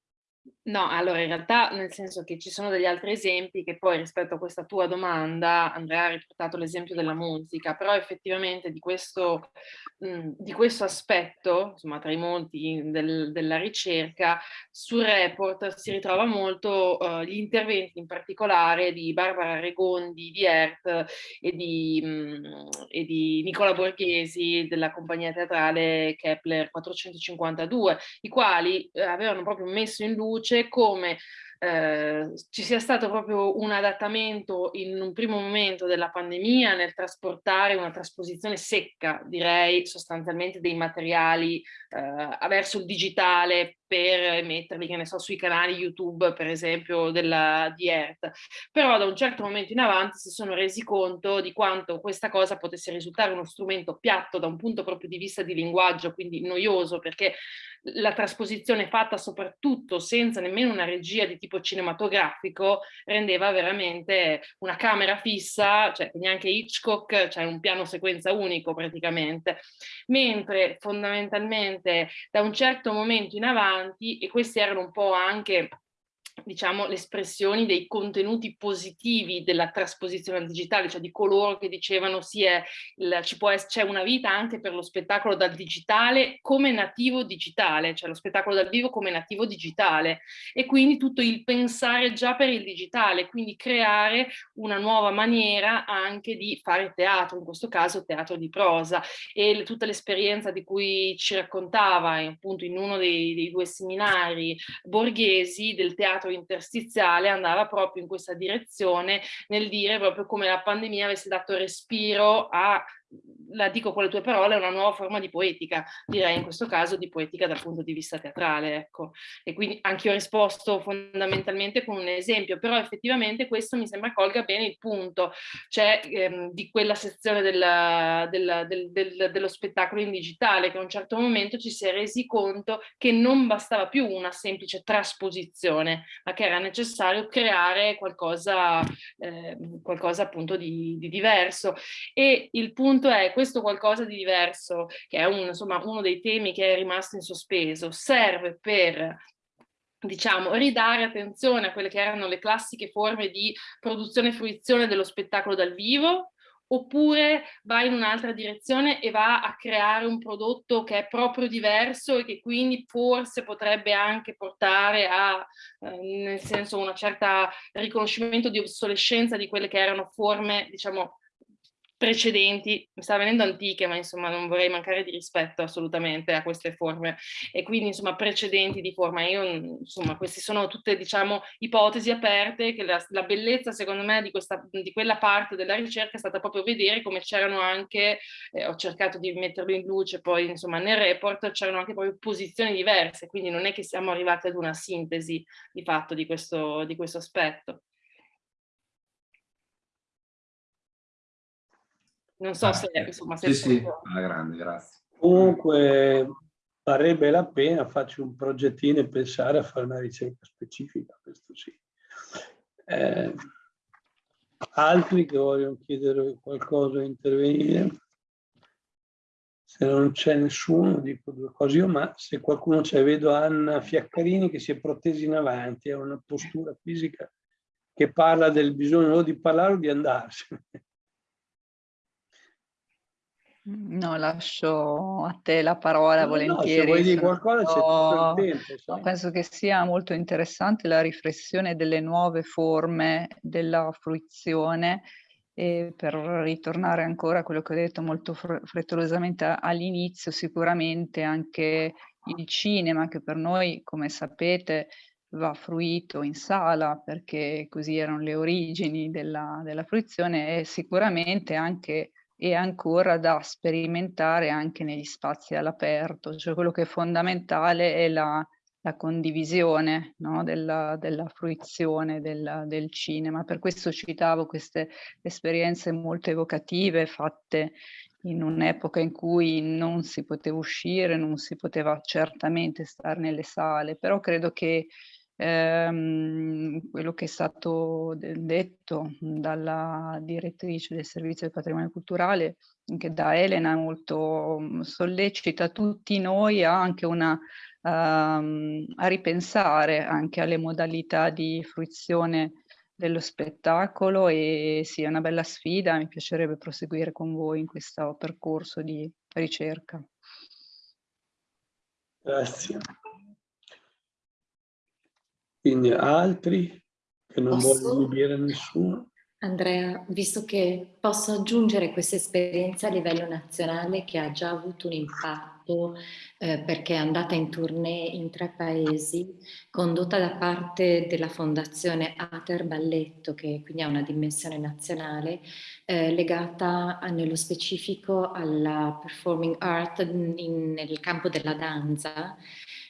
No, allora in realtà nel senso che ci sono degli altri esempi che poi rispetto a questa tua domanda, Andrea ha riportato l'esempio della musica, però effettivamente di questo, mh, di questo aspetto, insomma tra i molti del, della ricerca, sul report si ritrova molto uh, gli interventi in particolare di Barbara Regondi di ERT e di, mh, e di Nicola Borghesi della compagnia teatrale Kepler 452, i quali eh, avevano proprio messo in luce come eh, ci sia stato proprio un adattamento in un primo momento della pandemia nel trasportare una trasposizione secca, direi sostanzialmente dei materiali eh, verso il digitale per metterli, che ne so, sui canali YouTube, per esempio, della, di ERT. Però da un certo momento in avanti si sono resi conto di quanto questa cosa potesse risultare uno strumento piatto da un punto proprio di vista di linguaggio, quindi noioso, perché la trasposizione fatta soprattutto senza nemmeno una regia di tipo cinematografico rendeva veramente una camera fissa, cioè neanche Hitchcock, cioè un piano sequenza unico praticamente, mentre fondamentalmente da un certo momento in avanti, e questi erano un po' anche diciamo, le espressioni dei contenuti positivi della trasposizione al digitale, cioè di coloro che dicevano sì, c'è una vita anche per lo spettacolo dal digitale come nativo digitale, cioè lo spettacolo dal vivo come nativo digitale e quindi tutto il pensare già per il digitale, quindi creare una nuova maniera anche di fare teatro, in questo caso teatro di prosa. E tutta l'esperienza di cui ci raccontava appunto in uno dei, dei due seminari borghesi del teatro teatro interstiziale andava proprio in questa direzione nel dire proprio come la pandemia avesse dato respiro a la dico con le tue parole, è una nuova forma di poetica, direi in questo caso di poetica dal punto di vista teatrale, ecco. E quindi anche io ho risposto fondamentalmente con un esempio, però effettivamente questo mi sembra colga bene il punto, cioè ehm, di quella sezione della, della, del, del, dello spettacolo in digitale, che a un certo momento ci si è resi conto che non bastava più una semplice trasposizione, ma che era necessario creare qualcosa, eh, qualcosa appunto di, di diverso. E il punto punto è questo qualcosa di diverso, che è un, insomma, uno dei temi che è rimasto in sospeso, serve per diciamo, ridare attenzione a quelle che erano le classiche forme di produzione e fruizione dello spettacolo dal vivo, oppure va in un'altra direzione e va a creare un prodotto che è proprio diverso e che quindi forse potrebbe anche portare a, eh, nel senso, una certa riconoscimento di obsolescenza di quelle che erano forme, diciamo, precedenti, mi sta venendo antiche, ma insomma non vorrei mancare di rispetto assolutamente a queste forme e quindi insomma precedenti di forma. Io insomma queste sono tutte diciamo ipotesi aperte che la, la bellezza secondo me di, questa, di quella parte della ricerca è stata proprio vedere come c'erano anche, eh, ho cercato di metterlo in luce poi insomma nel report c'erano anche proprio posizioni diverse, quindi non è che siamo arrivati ad una sintesi di fatto di questo, di questo aspetto. Non so ah, se, insomma, se... Sì, sì, alla grande, grazie. Comunque varrebbe la pena farci un progettino e pensare a fare una ricerca specifica, questo sì. Eh, altri che vogliono chiedere qualcosa, intervenire? Se non c'è nessuno, dico due cose io, ma se qualcuno c'è, vedo Anna Fiaccarini che si è protesi in avanti, ha una postura fisica che parla del bisogno o di parlare o di andarsene. No, lascio a te la parola no, volentieri. No, se vuoi dire qualcosa c'è tutto il tempo. No, penso che sia molto interessante la riflessione delle nuove forme della fruizione e per ritornare ancora a quello che ho detto molto frettolosamente all'inizio, sicuramente anche il cinema che per noi, come sapete, va fruito in sala perché così erano le origini della, della fruizione e sicuramente anche e ancora da sperimentare anche negli spazi all'aperto, cioè quello che è fondamentale è la, la condivisione no? della, della, fruizione del, del, cinema. Per questo citavo queste esperienze molto evocative fatte in un'epoca in cui non si poteva uscire, non si poteva certamente stare nelle sale, però credo che ehm, quello che è stato detto dalla direttrice del servizio del patrimonio culturale, anche da Elena, molto mm, sollecita tutti noi a anche una, um, a ripensare anche alle modalità di fruizione dello spettacolo e sì, è una bella sfida, mi piacerebbe proseguire con voi in questo percorso di ricerca. Grazie. Quindi altri che non posso, vogliono dire nessuno. Andrea, visto che posso aggiungere questa esperienza a livello nazionale che ha già avuto un impatto eh, perché è andata in tournée in tre paesi, condotta da parte della fondazione Ater Balletto, che quindi ha una dimensione nazionale, eh, legata a, nello specifico alla performing art in, nel campo della danza,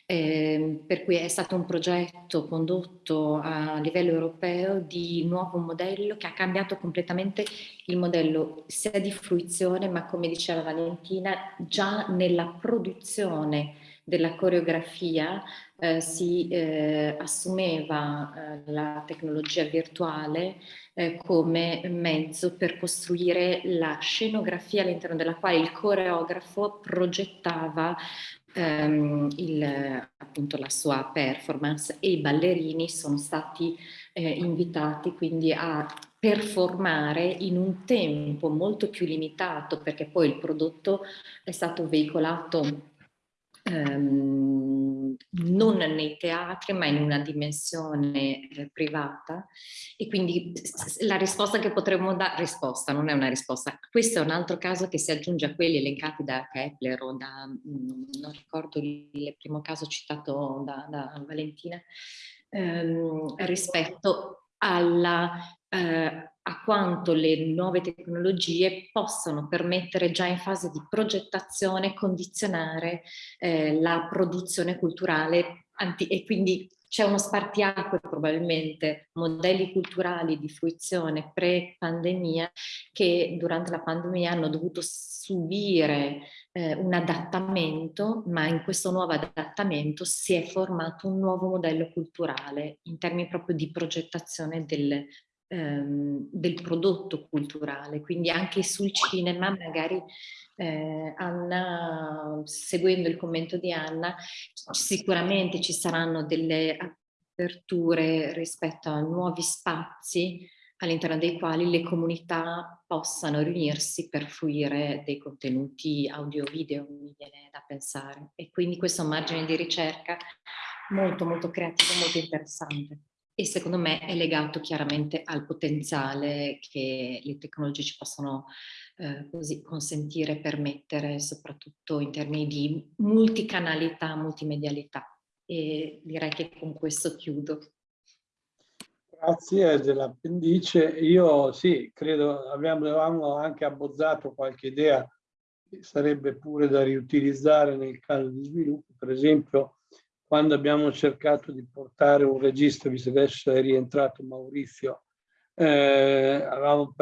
eh, per cui è stato un progetto condotto a livello europeo di nuovo modello che ha cambiato completamente il modello sia di fruizione ma come diceva Valentina già nella produzione della coreografia eh, si eh, assumeva eh, la tecnologia virtuale eh, come mezzo per costruire la scenografia all'interno della quale il coreografo progettava ehm, il, appunto la sua performance. E i ballerini sono stati eh, invitati quindi a performare in un tempo molto più limitato perché poi il prodotto è stato veicolato ehm, non nei teatri ma in una dimensione eh, privata. E quindi la risposta che potremmo dare, risposta non è una risposta, questo è un altro caso che si aggiunge a quelli elencati da Kepler o da, mh, non ricordo il primo caso citato da, da Valentina, ehm, rispetto alla eh, a quanto le nuove tecnologie possono permettere già in fase di progettazione condizionare eh, la produzione culturale e quindi c'è uno spartiacque probabilmente, modelli culturali di fruizione pre-pandemia che durante la pandemia hanno dovuto subire eh, un adattamento, ma in questo nuovo adattamento si è formato un nuovo modello culturale in termini proprio di progettazione del, ehm, del prodotto culturale, quindi anche sul cinema magari eh, Anna, seguendo il commento di Anna, sicuramente ci saranno delle aperture rispetto a nuovi spazi all'interno dei quali le comunità possano riunirsi per fruire dei contenuti audio-video, mi viene da pensare. E quindi questo è un margine di ricerca molto molto creativo, molto interessante e secondo me è legato chiaramente al potenziale che le tecnologie ci possono eh, così consentire, permettere, soprattutto in termini di multicanalità, multimedialità. E direi che con questo chiudo. Grazie dell'appendice. Io sì, credo avevamo anche abbozzato qualche idea che sarebbe pure da riutilizzare nel caso di sviluppo, per esempio quando abbiamo cercato di portare un registro, visto che adesso è rientrato Maurizio, eh, avevamo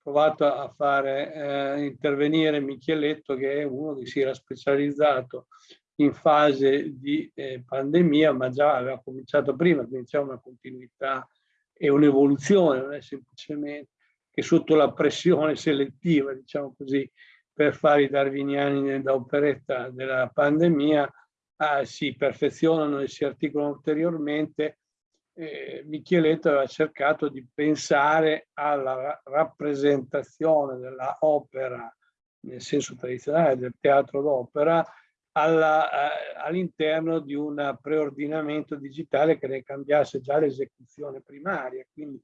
provato a fare eh, intervenire Micheletto, che è uno che si era specializzato in fase di eh, pandemia, ma già aveva cominciato prima, quindi c'è una continuità e un'evoluzione, non è semplicemente che sotto la pressione selettiva, diciamo così, per fare i darwiniani da operetta della pandemia, ah, si perfezionano e si articolano ulteriormente, eh, Micheletto aveva cercato di pensare alla rappresentazione della opera nel senso tradizionale del teatro d'opera all'interno di un preordinamento digitale che ne cambiasse già l'esecuzione primaria. Quindi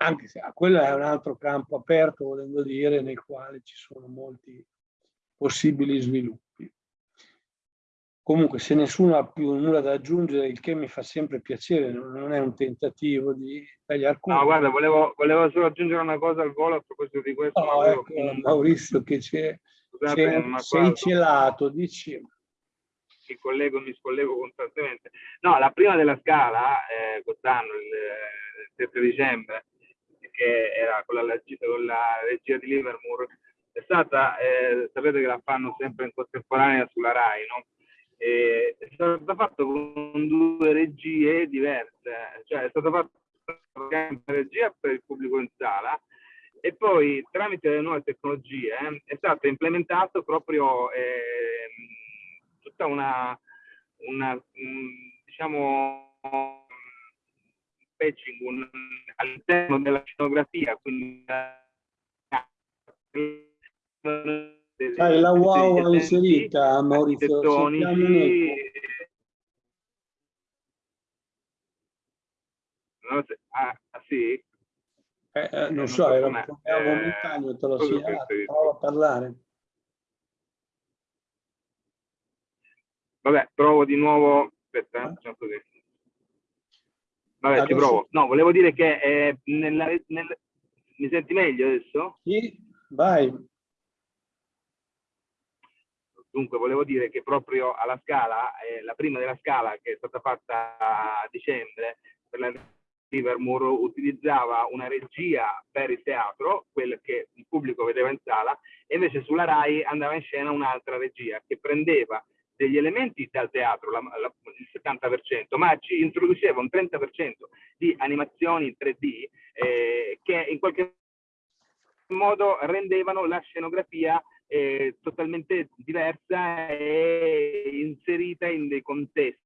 anche se quello è un altro campo aperto, volendo dire, nel quale ci sono molti possibili sviluppi. Comunque se nessuno ha più nulla da aggiungere, il che mi fa sempre piacere, non è un tentativo di tagliare cuore. No, guarda, volevo, volevo, solo aggiungere una cosa al volo a proposito di questo. No, ecco, Maurizio che c'è sei celato, dici. Mi collego, mi scollego costantemente. No, la prima della scala, eh, quest'anno, il, il 7 dicembre, che era con la, con la regia di Livermore, è stata, eh, sapete che la fanno sempre in contemporanea sulla RAI, no? è stato fatto con due regie diverse, cioè è stato fatto una regia per il pubblico in sala e poi tramite le nuove tecnologie è stato implementato proprio eh, tutta una, una un, diciamo patching un, all'interno della scenografia quindi Sai, la wow l'ha inserita, Maurizio. Ah, sì? Eh, eh, non, non so, era un po' eh, momentaneo, te lo segnalato, prova a parlare. Vabbè, provo di nuovo. Aspetta, eh? facciamo così. Vabbè, ci provo. No, volevo dire che eh, nella, nel... mi senti meglio adesso? Sì, vai. Dunque volevo dire che proprio alla scala, eh, la prima della scala che è stata fatta a dicembre per la Livermore utilizzava una regia per il teatro, quella che il pubblico vedeva in sala, e invece sulla RAI andava in scena un'altra regia che prendeva degli elementi dal teatro, la, la, il 70%, ma ci introduceva un 30% di animazioni 3D eh, che in qualche modo rendevano la scenografia eh, totalmente diversa e inserita in dei contesti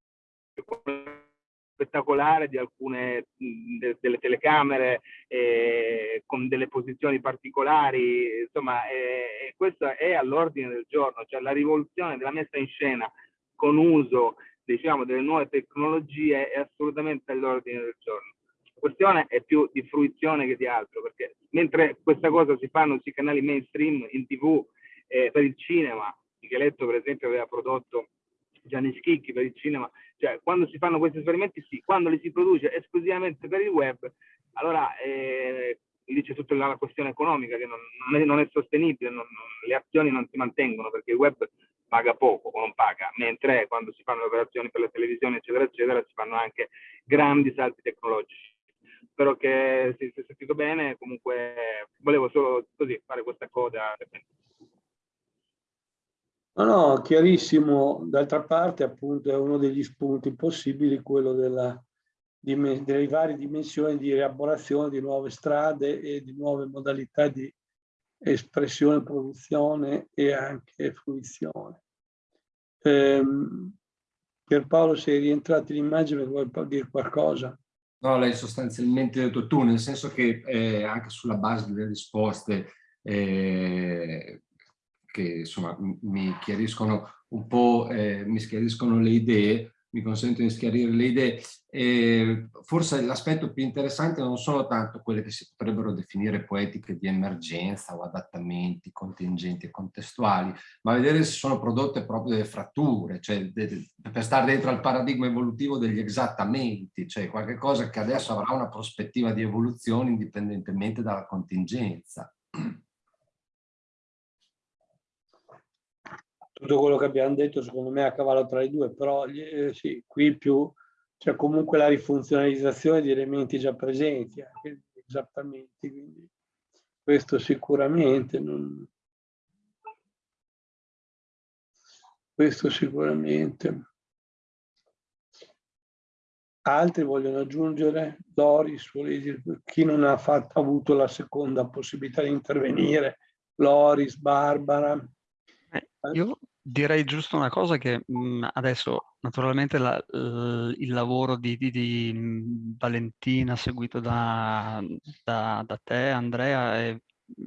spettacolare di alcune de, delle telecamere eh, con delle posizioni particolari, insomma eh, questo è all'ordine del giorno, cioè la rivoluzione della messa in scena con uso diciamo, delle nuove tecnologie è assolutamente all'ordine del giorno. La questione è più di fruizione che di altro, perché mentre questa cosa si fanno sui canali mainstream, in tv, eh, per il cinema, Micheletto per esempio aveva prodotto Gianni Schicchi per il cinema, cioè quando si fanno questi esperimenti sì, quando li si produce esclusivamente per il web, allora eh, lì c'è tutta la questione economica che non, non, è, non è, sostenibile, non, le azioni non si mantengono perché il web paga poco o non paga, mentre quando si fanno le operazioni per la televisione eccetera eccetera si fanno anche grandi salti tecnologici. Spero che si sia sentito bene, comunque volevo solo così fare questa coda. No, no, chiarissimo. D'altra parte, appunto, è uno degli spunti possibili quello della, delle varie dimensioni di rielaborazione di nuove strade e di nuove modalità di espressione, produzione e anche fruizione. Ehm, Pierpaolo, sei rientrato in immagine, vuoi dire qualcosa? No, lei sostanzialmente detto tu, nel senso che eh, anche sulla base delle risposte eh, che insomma mi chiariscono un po', eh, mi schiariscono le idee, mi consentono di schiarire le idee. E forse l'aspetto più interessante non sono tanto quelle che si potrebbero definire poetiche di emergenza o adattamenti contingenti e contestuali, ma vedere se sono prodotte proprio delle fratture, cioè de, per stare dentro al paradigma evolutivo degli esattamenti, cioè qualche cosa che adesso avrà una prospettiva di evoluzione indipendentemente dalla contingenza. Tutto quello che abbiamo detto secondo me è a cavallo tra i due, però eh, sì, qui più c'è comunque la rifunzionalizzazione di elementi già presenti, anche esattamente, quindi questo sicuramente non... Questo sicuramente. Altri vogliono aggiungere? Doris, chi non ha fatto, avuto la seconda possibilità di intervenire? Loris, Barbara? Eh, io direi giusto una cosa che mh, mhmm, adesso naturalmente la, il lavoro di, di, di, mhmm, Valentina seguito da, da, da te Andrea è,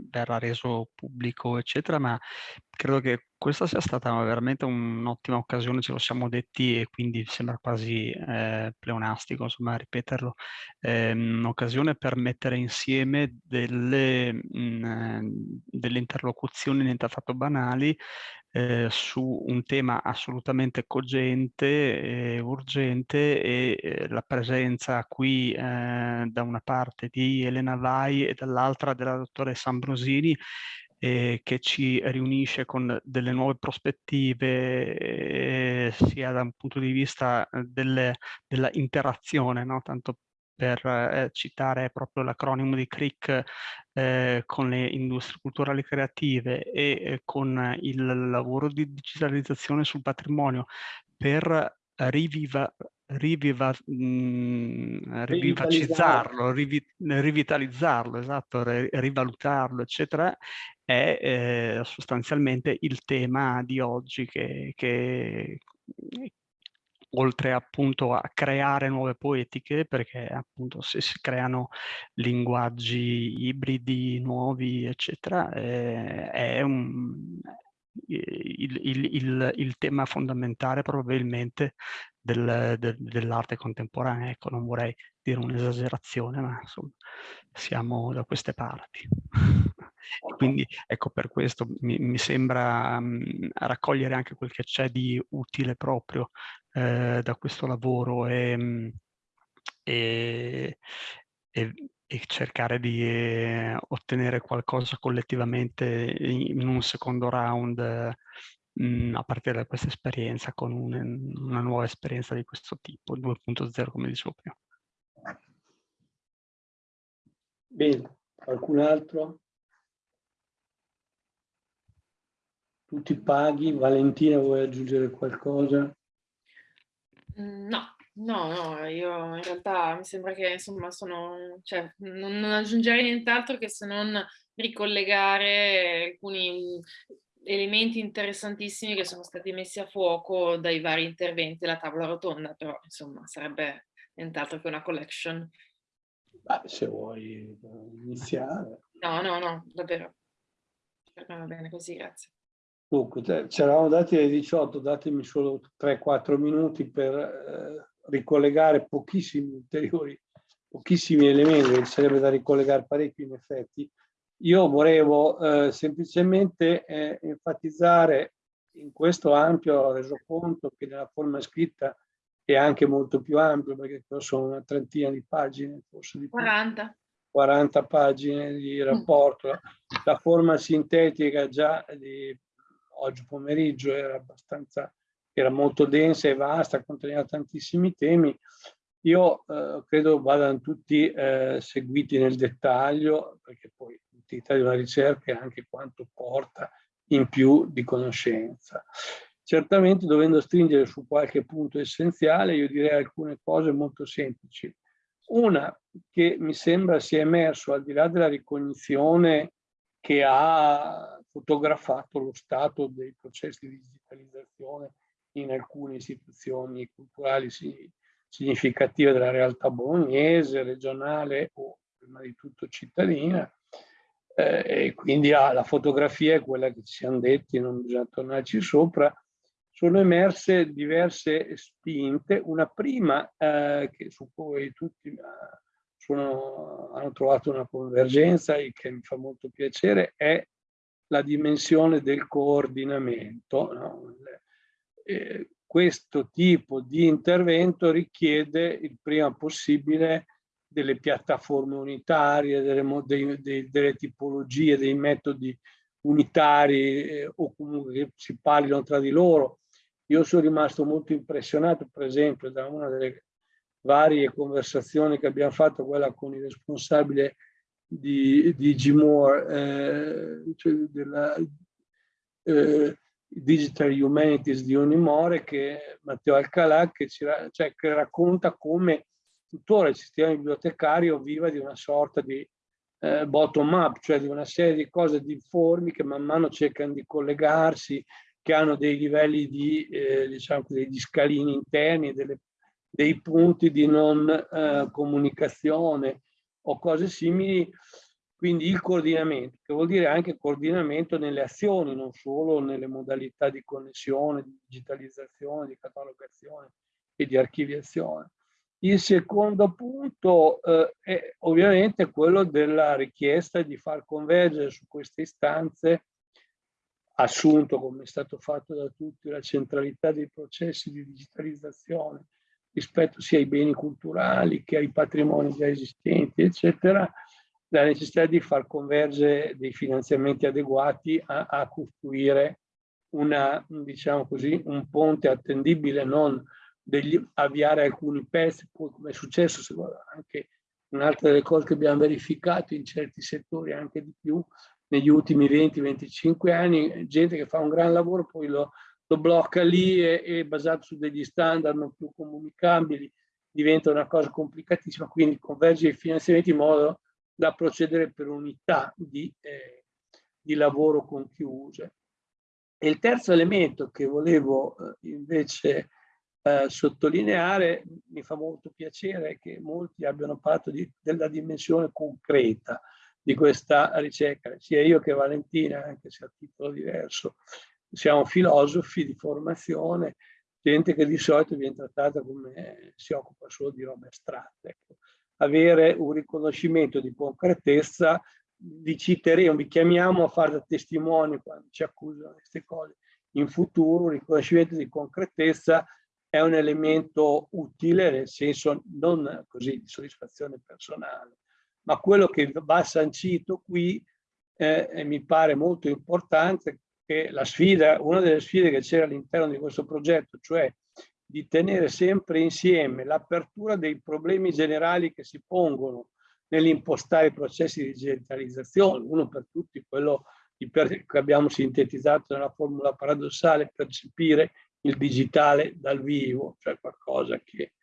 verrà reso pubblico eccetera ma credo che questa sia stata veramente un'ottima occasione ce lo siamo detti e quindi sembra quasi eh, pleonastico insomma ripeterlo. Eh, un'occasione per mettere insieme delle, mh, mhmm, delle interlocuzioni niente affatto banali eh, su un tema assolutamente cogente e urgente e eh, la presenza qui eh, da una parte di Elena Vai e dall'altra della dottoressa Ambrosini eh, che ci riunisce con delle nuove prospettive eh, sia da un punto di vista delle, della interazione, no? tanto per eh, citare proprio l'acronimo di CRIC eh, con le industrie culturali creative e eh, con il lavoro di digitalizzazione sul patrimonio per riviva, riviva, mh, mm, rivivacizzarlo, rivi, rivitalizzarlo, esatto, rivalutarlo, eccetera, è eh, sostanzialmente il tema di oggi che, che, oltre appunto a creare nuove poetiche, perché appunto se si creano linguaggi ibridi nuovi, eccetera, eh, è un, il, il, il, il, tema fondamentale probabilmente del, del, dell'arte contemporanea. Ecco, non vorrei dire un'esagerazione, ma insomma siamo da queste parti. Quindi ecco per questo mi, mi sembra um, raccogliere anche quel che c'è di utile proprio eh, da questo lavoro e, mm, e, e, e cercare di eh, ottenere qualcosa collettivamente in, in un secondo round eh, a partire da questa esperienza con un, una nuova esperienza di questo tipo, 2.0 come dicevo prima. Bene, qualcun altro? tutti paghi. Valentina, vuoi aggiungere qualcosa? Mm, no, no, no, io in realtà mi sembra che insomma sono, cioè, non, non aggiungerei nient'altro che se non ricollegare alcuni elementi interessantissimi che sono stati messi a fuoco dai vari interventi della tavola rotonda, però insomma sarebbe nient'altro che una collection. Beh, se vuoi eh, iniziare. No, no, no, davvero. Va bene così, grazie. Dunque, ci eravamo dati alle 18, datemi solo 3-4 minuti per eh, ricollegare pochissimi ulteriori, pochissimi elementi, ci sarebbe da ricollegare parecchi in effetti. Io volevo eh, semplicemente eh, enfatizzare in questo ampio resoconto che nella forma scritta è anche molto più ampio perché sono una trentina di pagine, forse di 40. 40 pagine di rapporto. La forma sintetica già di oggi pomeriggio era abbastanza, era molto densa e vasta, conteneva tantissimi temi. Io eh, credo vadano tutti eh, seguiti nel dettaglio, perché poi l'utilità di una ricerca è anche quanto porta in più di conoscenza. Certamente dovendo stringere su qualche punto essenziale, io direi alcune cose molto semplici. Una che mi sembra sia emerso al di là della ricognizione che ha fotografato lo stato dei processi di digitalizzazione in alcune istituzioni culturali significative della realtà bolognese, regionale o prima di tutto cittadina. Eh, e quindi ah, la fotografia è quella che ci siamo detti, non bisogna tornarci sopra, sono emerse diverse spinte. Una prima eh, che su cui tutti eh, sono, hanno trovato una convergenza e che mi fa molto piacere è la dimensione del coordinamento. No? Eh, questo tipo di intervento richiede il prima possibile delle piattaforme unitarie, delle, dei, dei, delle tipologie, dei metodi unitari eh, o comunque che si parlino tra di loro. Io sono rimasto molto impressionato, per esempio, da una delle varie conversazioni che abbiamo fatto, quella con il responsabile di, di Gmore, eh, cioè della eh, Digital Humanities di Unimore, che Matteo Alcalà, che, ci, cioè, che racconta come tuttora il sistema bibliotecario viva di una sorta di eh, bottom up, cioè di una serie di cose difformi che man mano cercano di collegarsi, che hanno dei livelli di, eh, diciamo, degli scalini interni, delle, dei punti di non eh, comunicazione o cose simili, quindi il coordinamento, che vuol dire anche coordinamento nelle azioni, non solo nelle modalità di connessione, di digitalizzazione, di catalogazione e di archiviazione. Il secondo punto eh, è ovviamente quello della richiesta di far convergere su queste istanze assunto, come è stato fatto da tutti, la centralità dei processi di digitalizzazione rispetto sia ai beni culturali che ai patrimoni già esistenti, eccetera, la necessità di far convergere dei finanziamenti adeguati a, a costruire una, diciamo così, un ponte attendibile, non degli, avviare alcuni pezzi, poi come è successo anche un'altra delle cose che abbiamo verificato in certi settori anche di più, negli ultimi 20-25 anni, gente che fa un gran lavoro, poi lo, lo blocca lì e, e, basato su degli standard non più comunicabili, diventa una cosa complicatissima, quindi converge i finanziamenti in modo da procedere per unità di, eh, di lavoro conchiuse. E il terzo elemento che volevo eh, invece eh, sottolineare, mi fa molto piacere che molti abbiano parlato di, della dimensione concreta di questa ricerca, sia io che Valentina, anche se a titolo diverso, siamo filosofi di formazione, gente che di solito viene trattata come si occupa solo di robe astratte. Ecco. Avere un riconoscimento di concretezza, vi citeremo, vi chiamiamo a fare da testimoni quando ci accusano di queste cose. In futuro un riconoscimento di concretezza è un elemento utile, nel senso non così di soddisfazione personale, ma quello che va sancito qui eh, mi pare molto importante che sfida, una delle sfide che c'era all'interno di questo progetto, cioè di tenere sempre insieme l'apertura dei problemi generali che si pongono nell'impostare i processi di digitalizzazione, uno per tutti quello che abbiamo sintetizzato nella formula paradossale, percepire il digitale dal vivo, cioè qualcosa che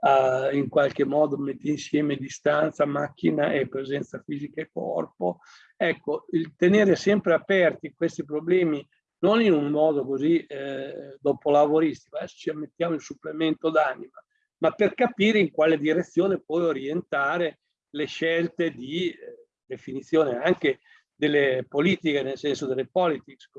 uh, in qualche modo mette insieme distanza, macchina e presenza fisica e corpo. Ecco, il tenere sempre aperti questi problemi non in un modo così eh, dopolavoristico, adesso ci mettiamo il supplemento d'anima, ma per capire in quale direzione poi orientare le scelte di eh, definizione anche delle politiche, nel senso delle politics,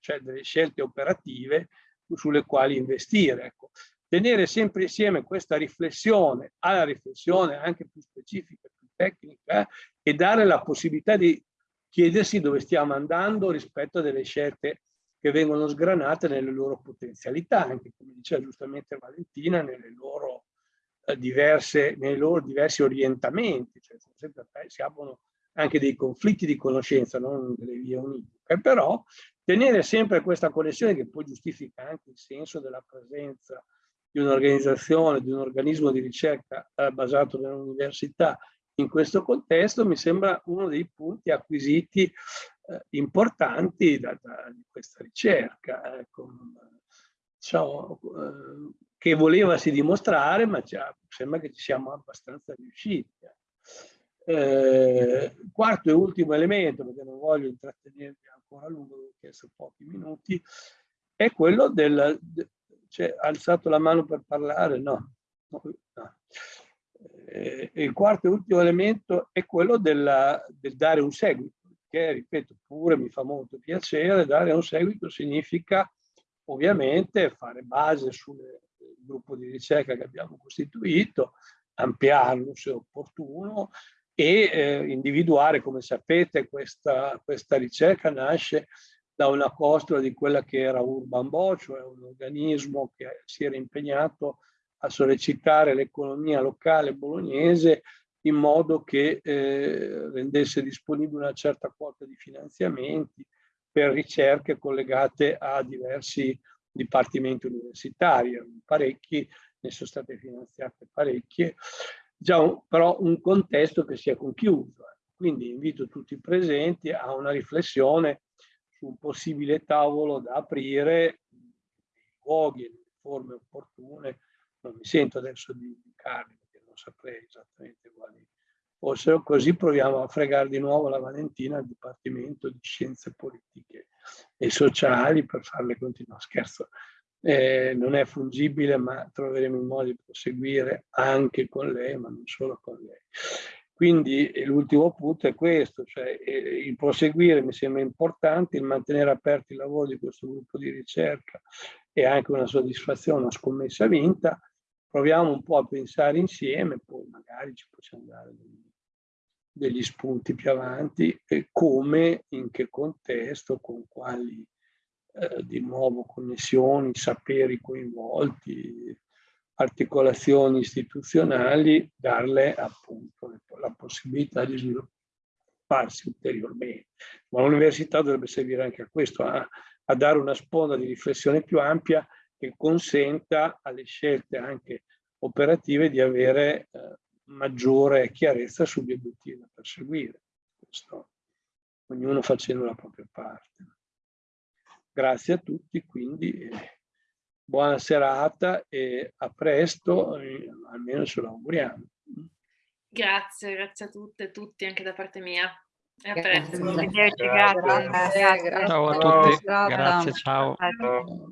cioè delle scelte operative sulle quali investire. Ecco tenere sempre insieme questa riflessione alla riflessione anche più specifica, più tecnica e dare la possibilità di chiedersi dove stiamo andando rispetto a delle scelte che vengono sgranate nelle loro potenzialità, anche come diceva giustamente Valentina, loro, eh, diverse, nei loro diversi orientamenti, cioè sempre, si aprono anche dei conflitti di conoscenza, non delle vie univoche, però tenere sempre questa connessione che poi giustifica anche il senso della presenza di un'organizzazione, di un organismo di ricerca eh, basato nell'università in questo contesto mi sembra uno dei punti acquisiti eh, importanti da, da, questa ricerca, ecco, diciamo, eh, che volevasi dimostrare, ma già, sembra che ci siamo abbastanza riusciti. Eh, quarto e ultimo elemento, perché non voglio intrattenervi ancora a lungo, ho chiesto pochi minuti, è quello del, c'è alzato la mano per parlare? No. no. Eh, il quarto e ultimo elemento è quello della, del dare un seguito, che ripeto pure mi fa molto piacere, dare un seguito significa ovviamente fare base sul gruppo di ricerca che abbiamo costituito, ampliarlo se opportuno e eh, individuare, come sapete, questa, questa ricerca nasce da una costola di quella che era Urban Bo, cioè un organismo che si era impegnato a sollecitare l'economia locale bolognese in modo che eh, rendesse disponibile una certa quota di finanziamenti per ricerche collegate a diversi dipartimenti universitari, parecchi, ne sono state finanziate parecchie, già un, però un contesto che si è conchiuso. Quindi invito tutti i presenti a una riflessione su un possibile tavolo da aprire luoghi e forme opportune. Non mi sento adesso di indicarli perché non saprei esattamente quali fossero, così proviamo a fregare di nuovo la Valentina al Dipartimento di Scienze Politiche e Sociali per farle continuare. Scherzo, eh, non è fungibile, ma troveremo il modo di proseguire anche con lei, ma non solo con lei. Quindi l'ultimo punto è questo, cioè il proseguire mi sembra importante, il mantenere aperti i lavori di questo gruppo di ricerca è anche una soddisfazione, una scommessa vinta. Proviamo un po' a pensare insieme, poi magari ci possiamo dare degli, degli spunti più avanti, e come, in che contesto, con quali eh, di nuovo connessioni, saperi coinvolti, articolazioni istituzionali, darle appunto la possibilità di svilupparsi ulteriormente. Ma l'università dovrebbe servire anche a questo, a, a dare una sponda di riflessione più ampia che consenta alle scelte anche operative di avere eh, maggiore chiarezza sugli obiettivi da perseguire. Questo, ognuno facendo la propria parte. Grazie a tutti, quindi eh, buona serata e a presto, almeno ce lo auguriamo. Grazie, grazie a tutte e tutti anche da parte mia. E a presto. Grazie. Grazie. Ciao a tutti, grazie, ciao.